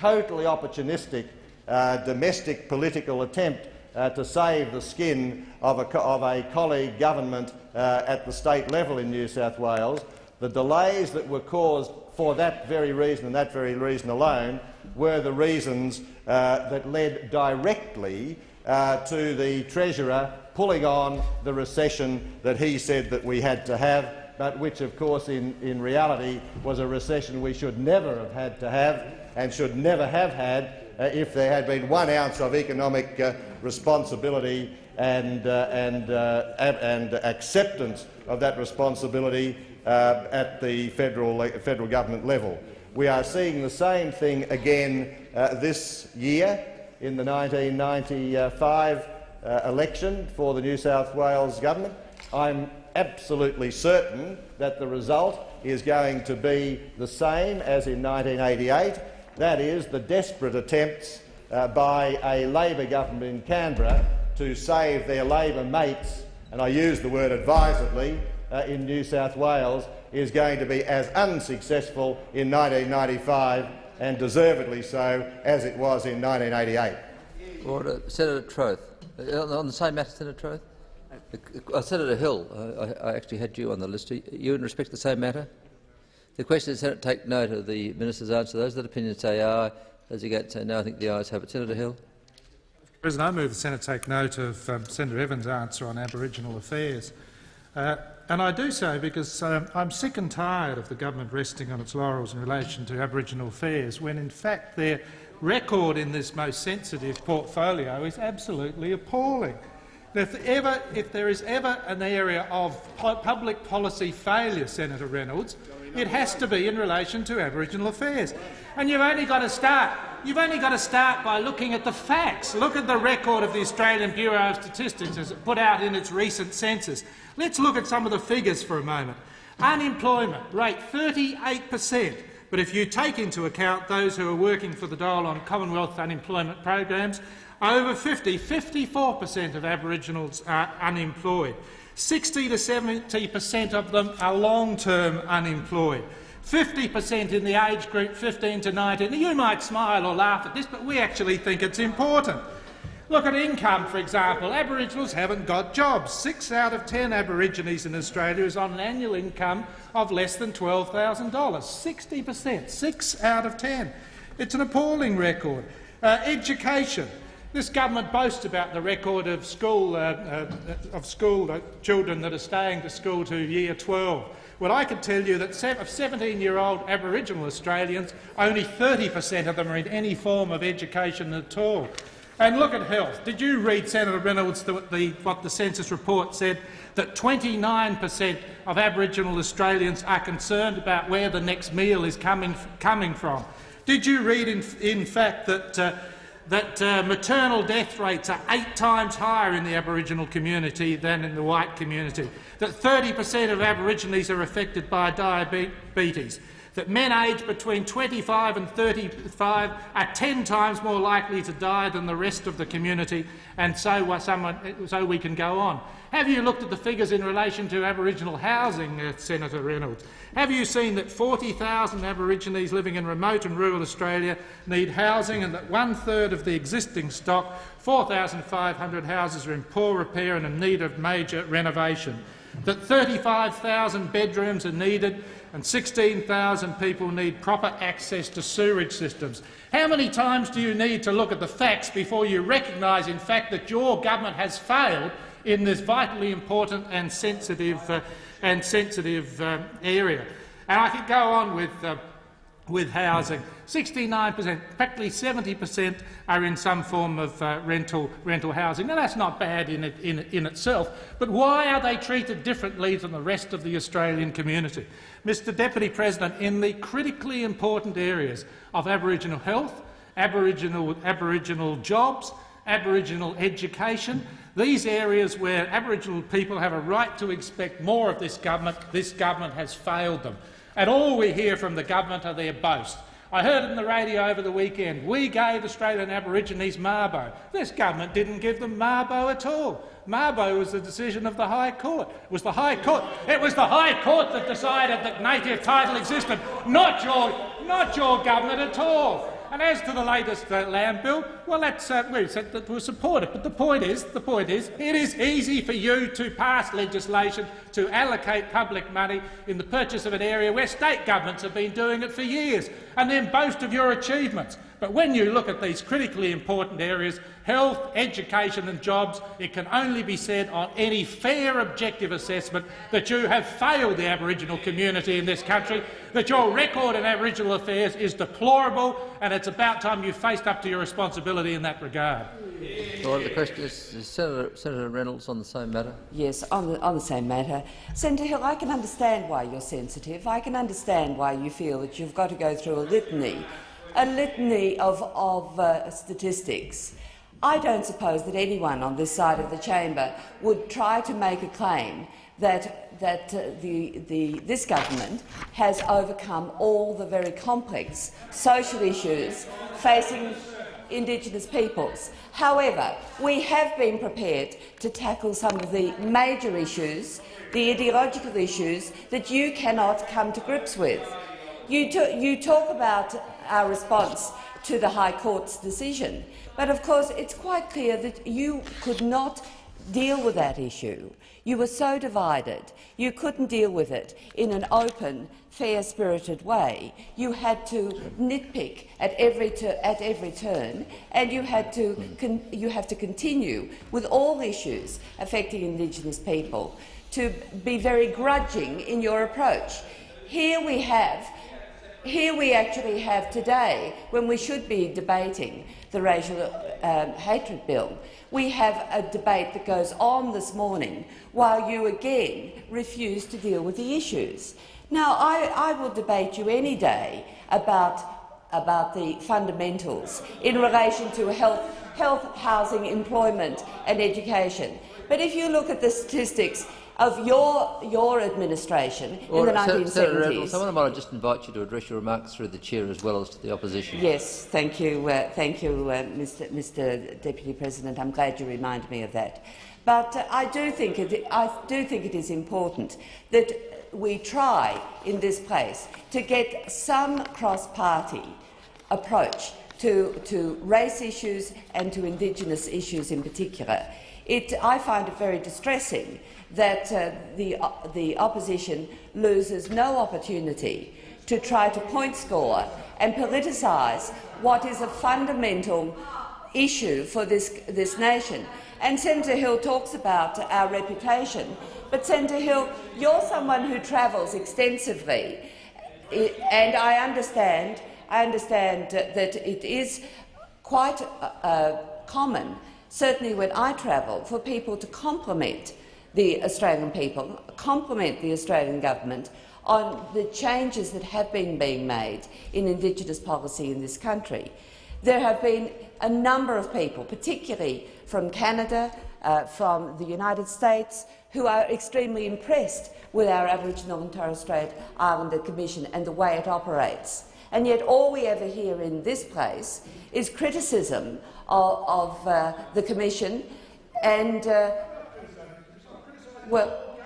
totally opportunistic uh, domestic political attempt uh, to save the skin of a, of a colleague government uh, at the state level in New South Wales, the delays that were caused for that very reason and that very reason alone were the reasons uh, that led directly uh, to the Treasurer pulling on the recession that he said that we had to have, but which, of course, in, in reality was a recession we should never have had to have and should never have had uh, if there had been one ounce of economic uh, responsibility and, uh, and, uh, and acceptance of that responsibility at the federal, federal government level. We are seeing the same thing again uh, this year in the 1995 uh, election for the New South Wales government. I'm absolutely certain that the result is going to be the same as in 1988. That is, the desperate attempts uh, by a Labor government in Canberra to save their Labor mates, and I use the word advisedly, uh, in New South Wales is going to be as unsuccessful in 1995 and deservedly so as it was in 1988. Order. Senator Troth. Uh, on the same matter, Senator Troth? Uh, Senator Hill, uh, I, I, actually had you on the list. Are you in respect to the same matter? The question is, Senate take note of the minister's answer. Those that opinion say aye. Those against say no. I think the ayes have it. Senator Hill. President, I move the Senate take note of um, Senator Evans' answer on Aboriginal affairs. Uh, and I do so because um, I'm sick and tired of the government resting on its laurels in relation to Aboriginal affairs, when in fact their record in this most sensitive portfolio is absolutely appalling. If, ever, if there is ever an area of public policy failure, Senator Reynolds, it has to be in relation to Aboriginal affairs. And you've only got to start. You've only got to start by looking at the facts. Look at the record of the Australian Bureau of Statistics as it put out in its recent census. Let's look at some of the figures for a moment. Unemployment rate 38 per cent. But if you take into account those who are working for the dole on Commonwealth unemployment programs, over 50, 54 per cent of Aboriginals are unemployed. 60 to 70 per cent of them are long-term unemployed. 50 per cent in the age group 15 to 19. You might smile or laugh at this, but we actually think it's important. Look at income, for example. Aboriginals haven't got jobs. Six out of ten Aborigines in Australia is on an annual income of less than $12,000. 60 per cent. Six out of ten. It's an appalling record. Uh, education. This government boasts about the record of school, uh, uh, of school uh, children that are staying to school to year 12. Well, I can tell you that of 17-year-old Aboriginal Australians, only 30 per cent of them are in any form of education at all. And look at health. Did you read, Senator Reynolds, the, the, what the census report said? That 29 per cent of Aboriginal Australians are concerned about where the next meal is coming, coming from. Did you read, in, in fact, that uh, that uh, maternal death rates are eight times higher in the Aboriginal community than in the white community, that 30 per cent of Aborigines are affected by diabetes, that men aged between 25 and 35 are 10 times more likely to die than the rest of the community, and so, someone, so we can go on. Have you looked at the figures in relation to Aboriginal housing, uh, Senator Reynolds? Have you seen that 40,000 Aborigines living in remote and rural Australia need housing and that one-third of the existing stock, 4,500 houses, are in poor repair and in need of major renovation? That 35,000 bedrooms are needed and 16,000 people need proper access to sewerage systems. How many times do you need to look at the facts before you recognise, in fact, that your government has failed in this vitally important and sensitive uh, and sensitive um, area. And I could go on with, uh, with housing. 69 per cent, practically 70 per cent are in some form of uh, rental, rental housing. Now, that's not bad in, it, in, in itself, but why are they treated differently than the rest of the Australian community? Mr Deputy President, in the critically important areas of Aboriginal health, Aboriginal, Aboriginal jobs, Aboriginal education, these areas where Aboriginal people have a right to expect more of this government, this government has failed them. And all we hear from the government are their boasts. I heard it in the radio over the weekend. We gave Australian Aborigines Mabo. This government didn't give them Mabo at all. Mabo was the decision of the High Court. It was the High Court. It was the High Court that decided that native title existed, not your, not your government at all. And as to the latest uh, land bill, well, that's uh, we said that we'll support it. But the point is, the point is, it is easy for you to pass legislation to allocate public money in the purchase of an area where state governments have been doing it for years, and then boast of your achievements. But when you look at these critically important areas, health, education and jobs, it can only be said on any fair objective assessment that you have failed the Aboriginal community in this country, that your record in Aboriginal affairs is deplorable and it's about time you faced up to your responsibility in that regard. Well, the question is, is Senator, Senator, Reynolds on the same matter? Yes, on the, on the same matter. Senator Hill, I can understand why you're sensitive. I can understand why you feel that you've got to go through a litany a litany of, of uh, statistics. I don't suppose that anyone on this side of the chamber would try to make a claim that, that uh, the, the, this government has overcome all the very complex social issues facing Indigenous peoples. However, we have been prepared to tackle some of the major issues, the ideological issues that you cannot come to grips with. You, you talk about our response to the High Court's decision, but of course it's quite clear that you could not deal with that issue. You were so divided, you couldn't deal with it in an open, fair-spirited way. You had to nitpick at every, at every turn, and you, had to you have to continue with all issues affecting Indigenous people to be very grudging in your approach. Here we have here we actually have today, when we should be debating the racial um, hatred bill, we have a debate that goes on this morning while you again refuse to deal with the issues. Now, I, I will debate you any day about, about the fundamentals in relation to health, health, housing, employment and education. But if you look at the statistics, of your, your administration in the 1970s. Senator Evans, someone might just invite you to address your remarks through the chair as well as to the opposition. Yes, thank you, uh, thank you, uh, Mr, Mr. Deputy President. I'm glad you reminded me of that. But uh, I do think it, I do think it is important that we try in this place to get some cross-party approach to, to race issues and to Indigenous issues in particular. It, I find it very distressing that uh, the, uh, the opposition loses no opportunity to try to point score and politicise what is a fundamental issue for this, this nation. And Senator Hill talks about our reputation, but Senator Hill, you're someone who travels extensively, and I understand, I understand that it is quite uh, uh, common, certainly when I travel, for people to compliment the Australian people, compliment the Australian government on the changes that have been being made in Indigenous policy in this country. There have been a number of people, particularly from Canada, uh, from the United States, who are extremely impressed with our Aboriginal and Torres Strait Islander Commission and the way it operates. And yet all we ever hear in this place is criticism of, of uh, the Commission and uh, well,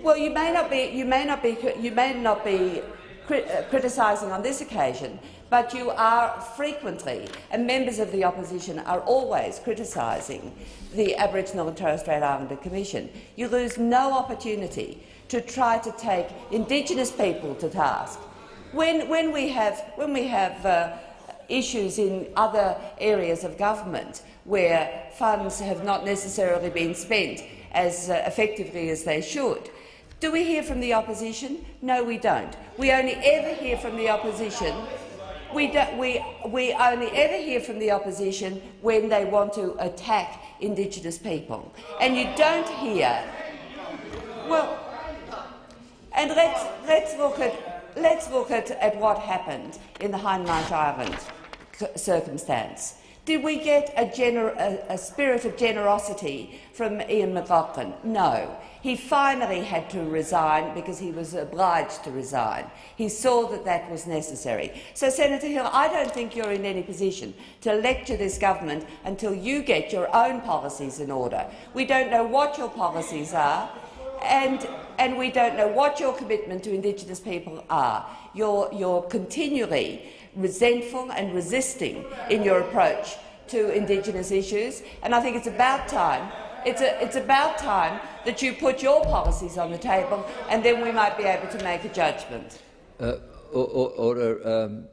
well, you may not be, you may not be, you may not be uh, criticising on this occasion, but you are frequently, and members of the opposition are always criticising the Aboriginal and Torres Strait Islander Commission. You lose no opportunity to try to take Indigenous people to task. When, when we have, when we have uh, issues in other areas of government where funds have not necessarily been spent as uh, effectively as they should. Do we hear from the opposition? No, we don't. We only ever hear from the opposition. We, do, we, we only ever hear from the opposition when they want to attack Indigenous people. And you don't hear. Well, and let's, let's look, at, let's look at, at what happened in the Hindmarsh Island circumstance. Did we get a, a, a, spirit of generosity from Ian McLachlan? No. He finally had to resign because he was obliged to resign. He saw that that was necessary. So, Senator Hill, I don't think you're in any position to lecture this government until you get your own policies in order. We don't know what your policies are, and, and we don't know what your commitment to Indigenous people are. You're, you're continually resentful and resisting in your approach to Indigenous issues, and I think it's about time it's, a, it's, about time that you put your policies on the table, and then we might be able to make a judgment. Uh, order um,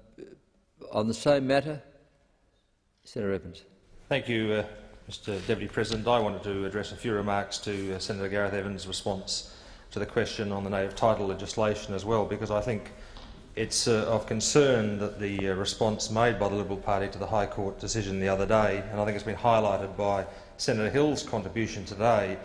on the same matter, Senator Evans. Thank you, uh, Mr. Deputy President. I wanted to address a few remarks to uh, Senator Gareth Evans' response to the question on the native title legislation as well, because I think it's uh, of concern that the uh, response made by the Liberal Party to the High Court decision the other day, and I think it's been highlighted by Senator Hill's contribution today,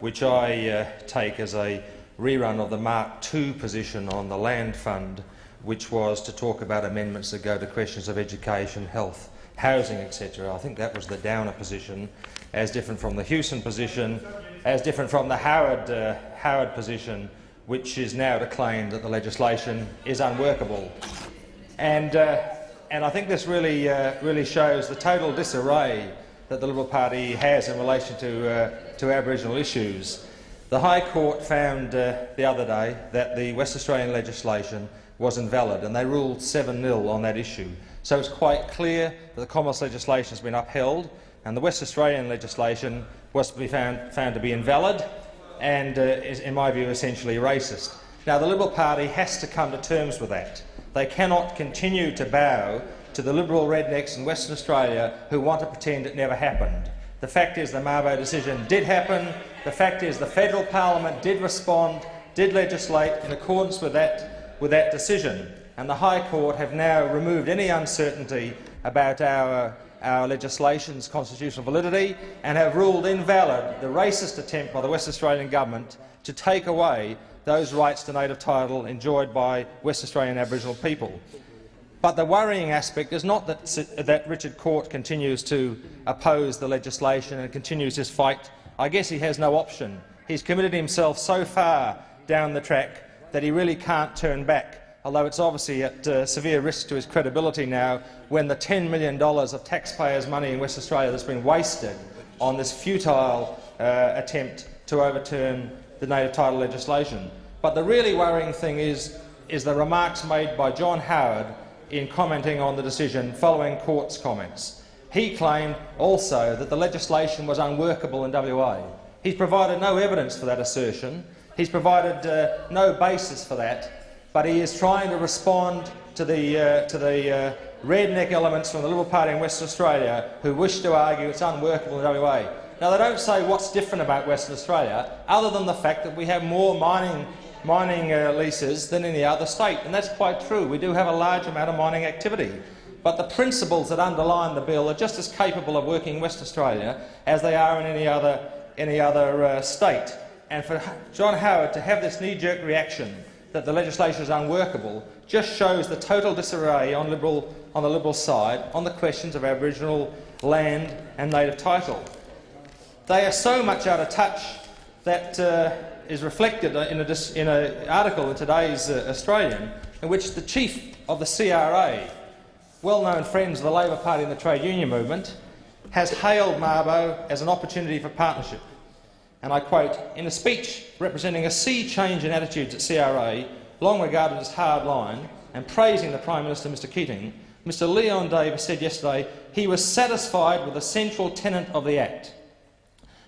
which I uh, take as a rerun of the Mark II position on the Land Fund, which was to talk about amendments that go to questions of education, health, housing, etc. I think that was the Downer position, as different from the Hewson position, as different from the Howard, uh, Howard position, which is now to claim that the legislation is unworkable. And, uh, and I think this really, uh, really shows the total disarray that the Liberal Party has in relation to, uh, to Aboriginal issues. The High Court found uh, the other day that the West Australian legislation was invalid, and they ruled 7-0 on that issue. So it's quite clear that the Commonwealth legislation has been upheld, and the West Australian legislation was to be found, found to be invalid, and uh, is, in my view, essentially racist. Now, the Liberal Party has to come to terms with that. They cannot continue to bow to the Liberal rednecks in Western Australia who want to pretend it never happened. The fact is the Mabo decision did happen. The fact is the federal parliament did respond, did legislate in accordance with that, with that decision. And the High Court have now removed any uncertainty about our our legislation's constitutional validity and have ruled invalid the racist attempt by the West Australian government to take away those rights to native title enjoyed by West Australian Aboriginal people. But the worrying aspect is not that, that Richard Court continues to oppose the legislation and continues his fight I guess he has no option. He's committed himself so far down the track that he really can't turn back, although it's obviously at uh, severe risk to his credibility now when the $10 million of taxpayers' money in West Australia that's been wasted on this futile uh, attempt to overturn the native title legislation. But the really worrying thing is, is the remarks made by John Howard in commenting on the decision following court's comments. He claimed also that the legislation was unworkable in WA. He's provided no evidence for that assertion. He's provided uh, no basis for that, but he is trying to respond to the, uh, to the uh, redneck elements from the Liberal Party in Western Australia who wish to argue it's unworkable in WA. Now, they don't say what's different about Western Australia, other than the fact that we have more mining, mining uh, leases than any other state, and that's quite true. We do have a large amount of mining activity. But the principles that underline the bill are just as capable of working in Western Australia as they are in any other, any other uh, state. And for John Howard to have this knee-jerk reaction that the legislation is unworkable just shows the total disarray on, Liberal, on the Liberal side on the questions of Aboriginal land and native title. They are so much out of touch that uh, is reflected in an article in today's uh, Australian in which the chief of the CRA, well-known friends of the Labor Party and the trade union movement, has hailed Mabo as an opportunity for partnership. And I quote, in a speech representing a sea change in attitudes at CRA, long regarded as hardline, and praising the Prime Minister, Mr Keating, Mr Leon Davis said yesterday he was satisfied with the central tenet of the Act,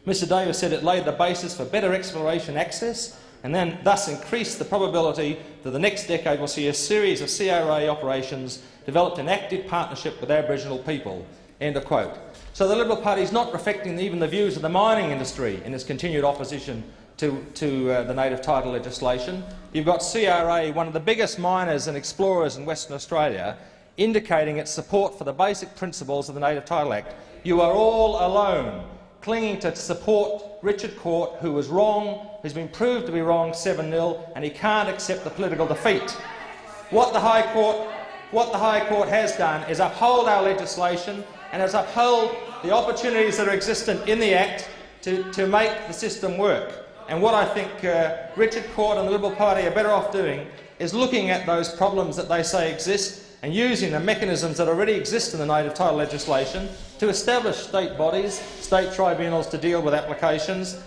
Mr Davis said it laid the basis for better exploration access and then thus increased the probability that the next decade will see a series of CRA operations developed in active partnership with Aboriginal people. End of quote. So the Liberal Party is not reflecting even the views of the mining industry in its continued opposition to, to uh, the native title legislation. You've got CRA, one of the biggest miners and explorers in Western Australia, indicating its support for the basic principles of the Native Title Act. You are all alone clinging to support Richard Court, who was wrong, who's been proved to be wrong 7-0, and he can't accept the political defeat. What the High Court, what the High Court has done is uphold our legislation and has upheld the opportunities that are existent in the Act to, to make the system work. And what I think uh, Richard Court and the Liberal Party are better off doing is looking at those problems that they say exist and using the mechanisms that already exist in the native title legislation to establish state bodies, state tribunals to deal with applications,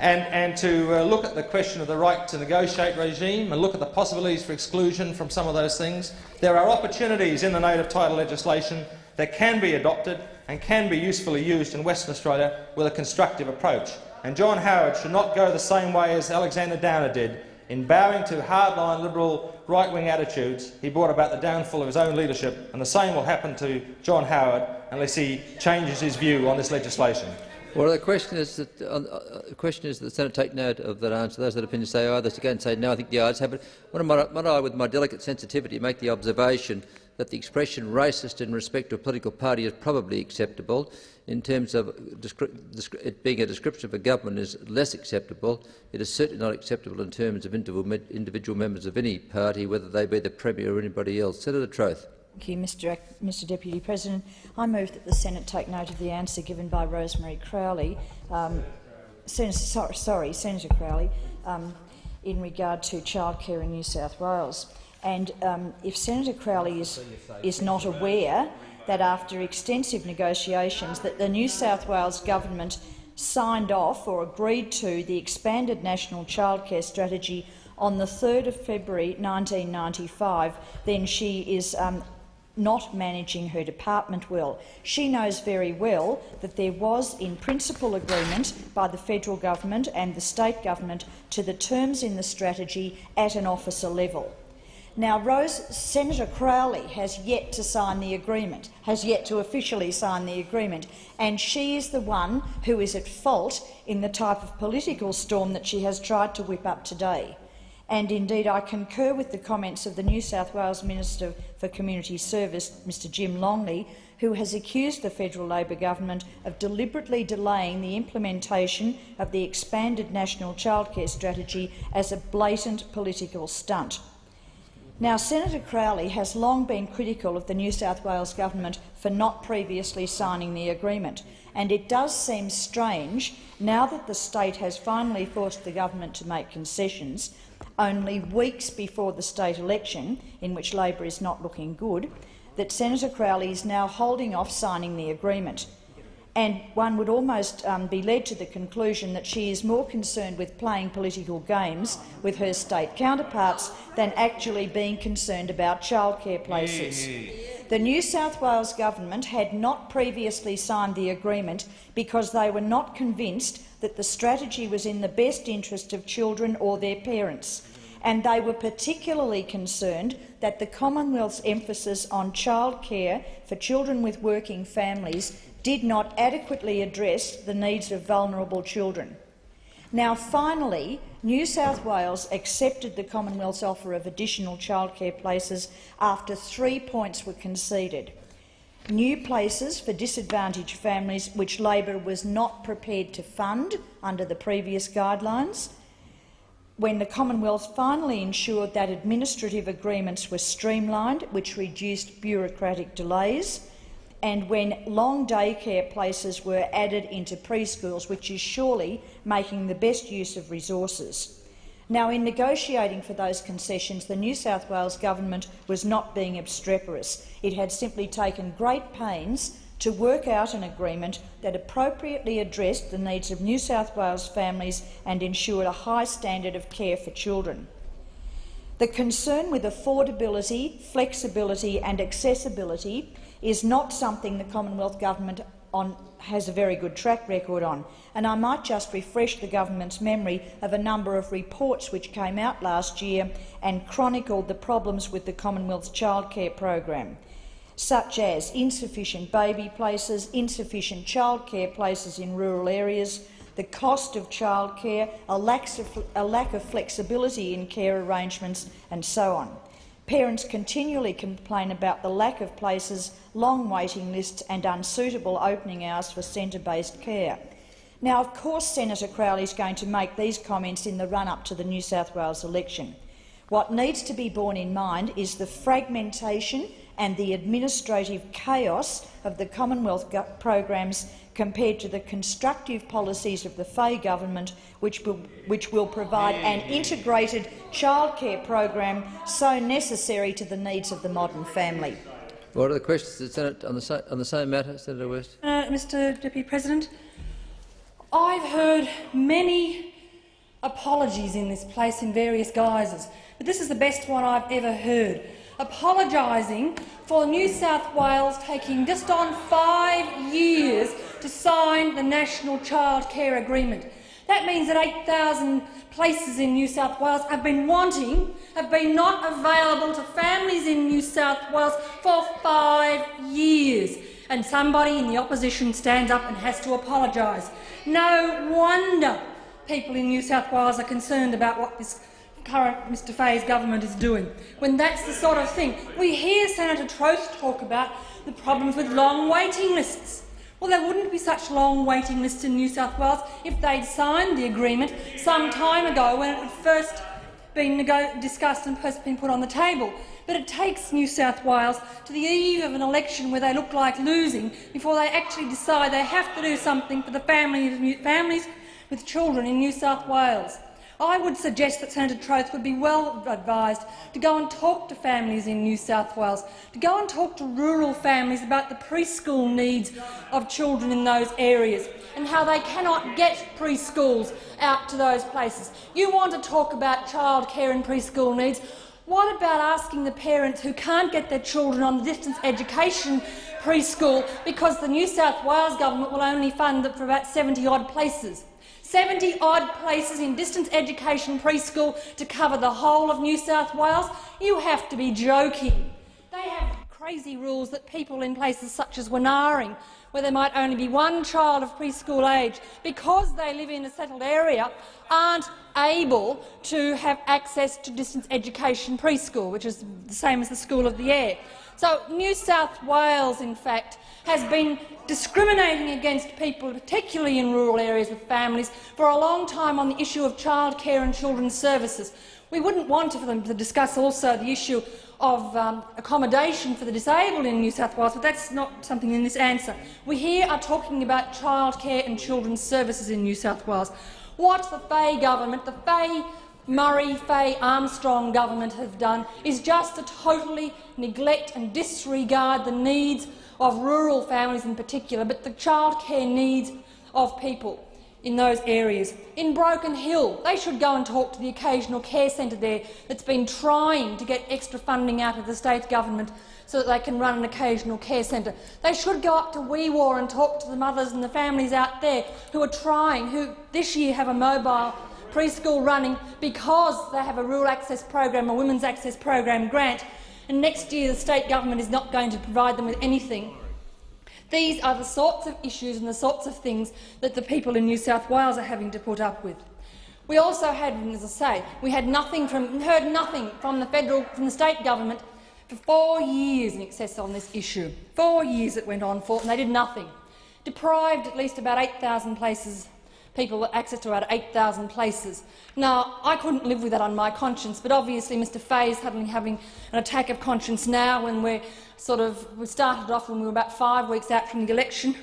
and, and to uh, look at the question of the right to negotiate regime and look at the possibilities for exclusion from some of those things. There are opportunities in the native title legislation that can be adopted and can be usefully used in Western Australia with a constructive approach. And John Howard should not go the same way as Alexander Downer did in bowing to hardline Liberal right-wing attitudes, he brought about the downfall of his own leadership, and the same will happen to John Howard unless he changes his view on this legislation. Well, the question is that uh, uh, the question is that the Senate take note of that answer. Those that opinion say aye, those again say no. I think the ayes have it. Am I, I with my delicate sensitivity, make the observation that the expression racist in respect to a political party is probably acceptable in terms of it being a description of a government is less acceptable. It is certainly not acceptable in terms of individual members of any party, whether they be the Premier or anybody else. Senator Troth. Thank you, Mr. Mr Deputy President. I move that the Senate take note of the answer given by Rosemary Crowley, um, Senator, sorry, sorry, Senator Crowley, um, in regard to childcare in New South Wales. And um, if Senator Crowley is, is not aware that after extensive negotiations that the New South Wales government signed off or agreed to the expanded national childcare strategy on the 3rd of February 1995, then she is um, not managing her department well. She knows very well that there was in principle agreement by the federal government and the state government to the terms in the strategy at an officer level. Now, Rose, Senator Crowley has yet to sign the agreement, has yet to officially sign the agreement, and she is the one who is at fault in the type of political storm that she has tried to whip up today. And indeed, I concur with the comments of the New South Wales Minister for Community Service, Mr Jim Longley, who has accused the federal Labor government of deliberately delaying the implementation of the expanded national childcare strategy as a blatant political stunt. Now, Senator Crowley has long been critical of the New South Wales government for not previously signing the agreement, and it does seem strange, now that the state has finally forced the government to make concessions, only weeks before the state election, in which Labor is not looking good, that Senator Crowley is now holding off signing the agreement. And one would almost um, be led to the conclusion that she is more concerned with playing political games with her state counterparts than actually being concerned about childcare places. The New South Wales government had not previously signed the agreement because they were not convinced that the strategy was in the best interest of children or their parents, and they were particularly concerned that the Commonwealth's emphasis on childcare for children with working families did not adequately address the needs of vulnerable children. Now, finally, New South Wales accepted the Commonwealth's offer of additional childcare places after three points were conceded. New places for disadvantaged families which Labor was not prepared to fund under the previous guidelines, when the Commonwealth finally ensured that administrative agreements were streamlined, which reduced bureaucratic delays, and when long daycare places were added into preschools, which is surely making the best use of resources. Now, in negotiating for those concessions, the New South Wales government was not being obstreperous. It had simply taken great pains to work out an agreement that appropriately addressed the needs of New South Wales families and ensured a high standard of care for children. The concern with affordability, flexibility and accessibility is not something the Commonwealth Government on, has a very good track record on. And I might just refresh the government's memory of a number of reports which came out last year and chronicled the problems with the Commonwealth's childcare program, such as insufficient baby places, insufficient childcare places in rural areas, the cost of childcare, a a lack of flexibility in care arrangements and so on. Parents continually complain about the lack of places, long waiting lists and unsuitable opening hours for centre-based care. Now, of course, Senator Crowley is going to make these comments in the run-up to the New South Wales election. What needs to be borne in mind is the fragmentation and the administrative chaos of the Commonwealth programs compared to the constructive policies of the Fahey government, which will, which will provide an integrated childcare program so necessary to the needs of the modern family. What are the questions the Senate on the, on the same matter, Senator West? Uh, Mr Deputy President, I've heard many apologies in this place in various guises, but this is the best one I've ever heard apologising for New South Wales taking just on five years to sign the National Child Care Agreement. That means that 8,000 places in New South Wales have been wanting, have been not available to families in New South Wales for five years. And somebody in the opposition stands up and has to apologise. No wonder people in New South Wales are concerned about what this current Mr Fahey's government is doing, when that's the sort of thing. We hear Senator Troeth talk about the problems with long waiting lists. Well, there wouldn't be such long waiting lists in New South Wales if they'd signed the agreement some time ago when it had first been discussed and first been put on the table. But it takes New South Wales to the eve of an election where they look like losing before they actually decide they have to do something for the families with children in New South Wales. I would suggest that Senator Troeth would be well advised to go and talk to families in New South Wales, to go and talk to rural families about the preschool needs of children in those areas and how they cannot get preschools out to those places. You want to talk about childcare and preschool needs. What about asking the parents who can't get their children on the distance education preschool because the New South Wales government will only fund it for about 70-odd places? 70-odd places in distance education preschool to cover the whole of New South Wales? You have to be joking. They have crazy rules that people in places such as Wanaaring, where there might only be one child of preschool age, because they live in a settled area, aren't able to have access to distance education preschool, which is the same as the School of the Air. So New South Wales, in fact, has been discriminating against people, particularly in rural areas with families, for a long time on the issue of childcare and children's services. We wouldn't want for them to discuss also the issue of um, accommodation for the disabled in New South Wales, but that's not something in this answer. We here are talking about childcare and children's services in New South Wales. What the Fahey government, the Fahey Murray Fahey Armstrong government have done is just to totally neglect and disregard the needs of rural families in particular, but the childcare needs of people in those areas. In Broken Hill, they should go and talk to the occasional care centre there that's been trying to get extra funding out of the state government so that they can run an occasional care centre. They should go up to Wee Waa and talk to the mothers and the families out there who are trying, who this year have a mobile preschool running because they have a rural access program, a women's access program grant, and next year the state government is not going to provide them with anything. These are the sorts of issues and the sorts of things that the people in New South Wales are having to put up with. We also had, as I say, we had nothing from, heard nothing from the federal, from the state government for four years in excess on this issue. Four years it went on for, and they did nothing. Deprived at least about 8,000 places people access to about 8,000 places. Now, I couldn't live with that on my conscience, but obviously Mr Fahey is suddenly having an attack of conscience now when we're sort of, we started off when we were about five weeks out from the election,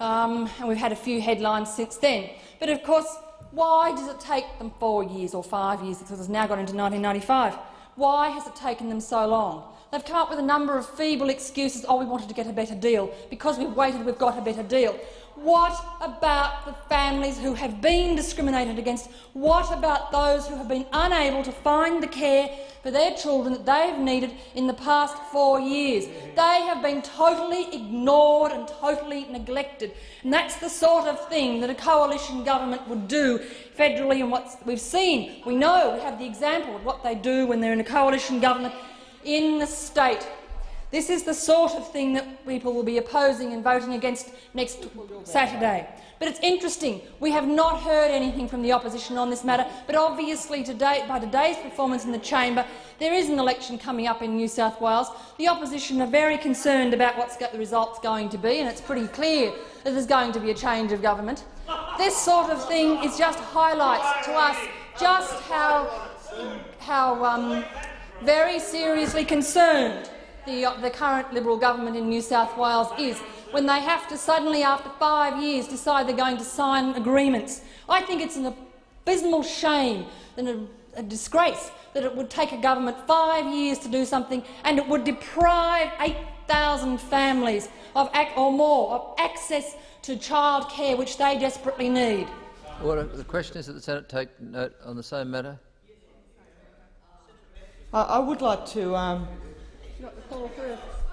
um, and we've had a few headlines since then. But of course, why does it take them four years or five years, because it's now got into 1995? Why has it taken them so long? They've come up with a number of feeble excuses. Oh, we wanted to get a better deal. Because we've waited, we've got a better deal. What about the families who have been discriminated against? What about those who have been unable to find the care for their children that they have needed in the past four years? They have been totally ignored and totally neglected. And that's the sort of thing that a coalition government would do federally and what we've seen. We know, we have the example of what they do when they're in a coalition government in the state. This is the sort of thing that people will be opposing and voting against next Saturday. But it's interesting. We have not heard anything from the opposition on this matter, but obviously today, by today's performance in the chamber, there is an election coming up in New South Wales. The opposition are very concerned about what the result's going to be, and it's pretty clear that there's going to be a change of government. This sort of thing is just highlights to us just how, how um, very seriously concerned the, uh, the current Liberal government in New South Wales is when they have to suddenly, after five years, decide they're going to sign agreements. I think it's an abysmal shame and a, a disgrace that it would take a government five years to do something and it would deprive 8,000 families of or more of access to childcare which they desperately need. Order. The question is that the Senate take note on the same matter. I would like to um,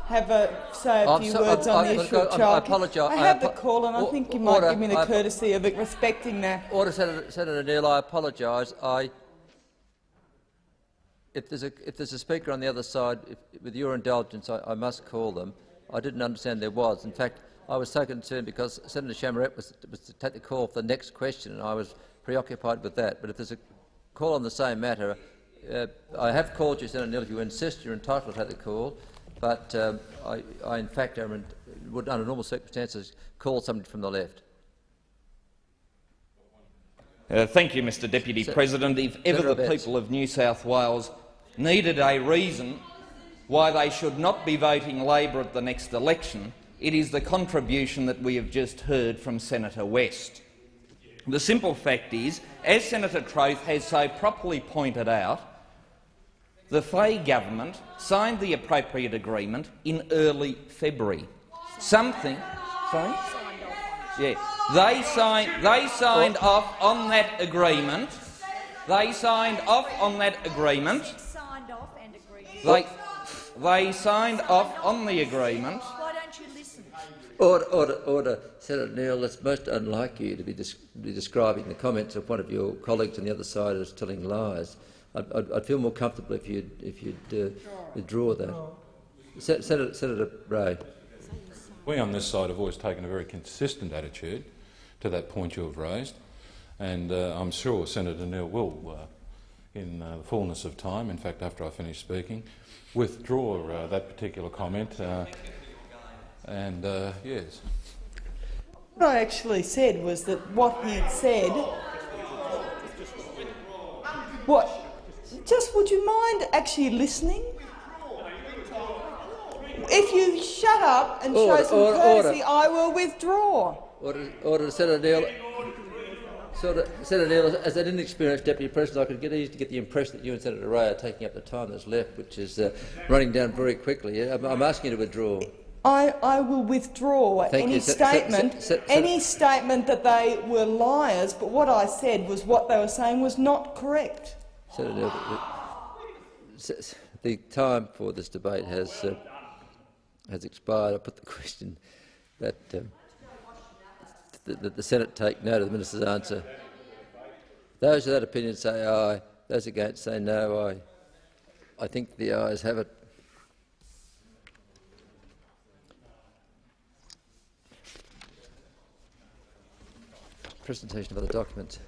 have a say a I'm few so, words I'm, on I'm, the issue of I childcare. apologise. I have the call, and I think you might order, give me the I, courtesy of respecting that. Order, Senator, Senator Neal. I apologise. I, if there's a if there's a speaker on the other side, if, with your indulgence, I, I must call them. I didn't understand there was. In fact, I was so concerned because Senator Chamarette was, was to take the call for the next question, and I was preoccupied with that. But if there's a call on the same matter, uh, I have called you, Senator Neal. If you insist, you're entitled to the call. But um, I, I, in fact, in, would, under normal circumstances, call somebody from the left. Uh, thank you, Mr Deputy Se President. If ever the Betts. people of New South Wales needed a reason why they should not be voting Labor at the next election, it is the contribution that we have just heard from Senator West. The simple fact is, as Senator Troeth has so properly pointed out, the Fahey government signed the appropriate agreement in early February. Something, sorry, yeah, they signed. They signed off on that agreement. They signed off on that agreement. They, they signed off on the agreement. Why don't you listen? Order, order, order. Senator Neal, it's most unlike you to be, be describing the comments of one of your colleagues on the other side as telling lies. I'd, I'd, I'd feel more comfortable if you'd, if you'd uh, withdraw that. Senator, Senator Ray. We on this side have always taken a very consistent attitude to that point you have raised, and uh, I'm sure Senator Neal will uh, in uh, the fullness of time, in fact after I finish speaking, withdraw uh, that particular comment. Uh, and uh, yes. What I actually said was that what he had said. What? Just would you mind actually listening? If you shut up and Order, show some order, courtesy, order. I will withdraw. Order, order Senator Neal. Senator, Senator Neal, as an inexperienced Deputy President, I could get easily get the impression that you and Senator Ray are taking up the time that's left, which is uh, running down very quickly. I'm, I'm asking you to withdraw. I, I will withdraw Thank any you. Statement, any statement that they were liars. But what I said was what they were saying was not correct. Senator the, time for this debate has uh, has expired. I put the question that um, the Senate take note of the minister's answer. Those of that opinion say aye. Those against say no. I I think the ayes have it. Presentation of other documents.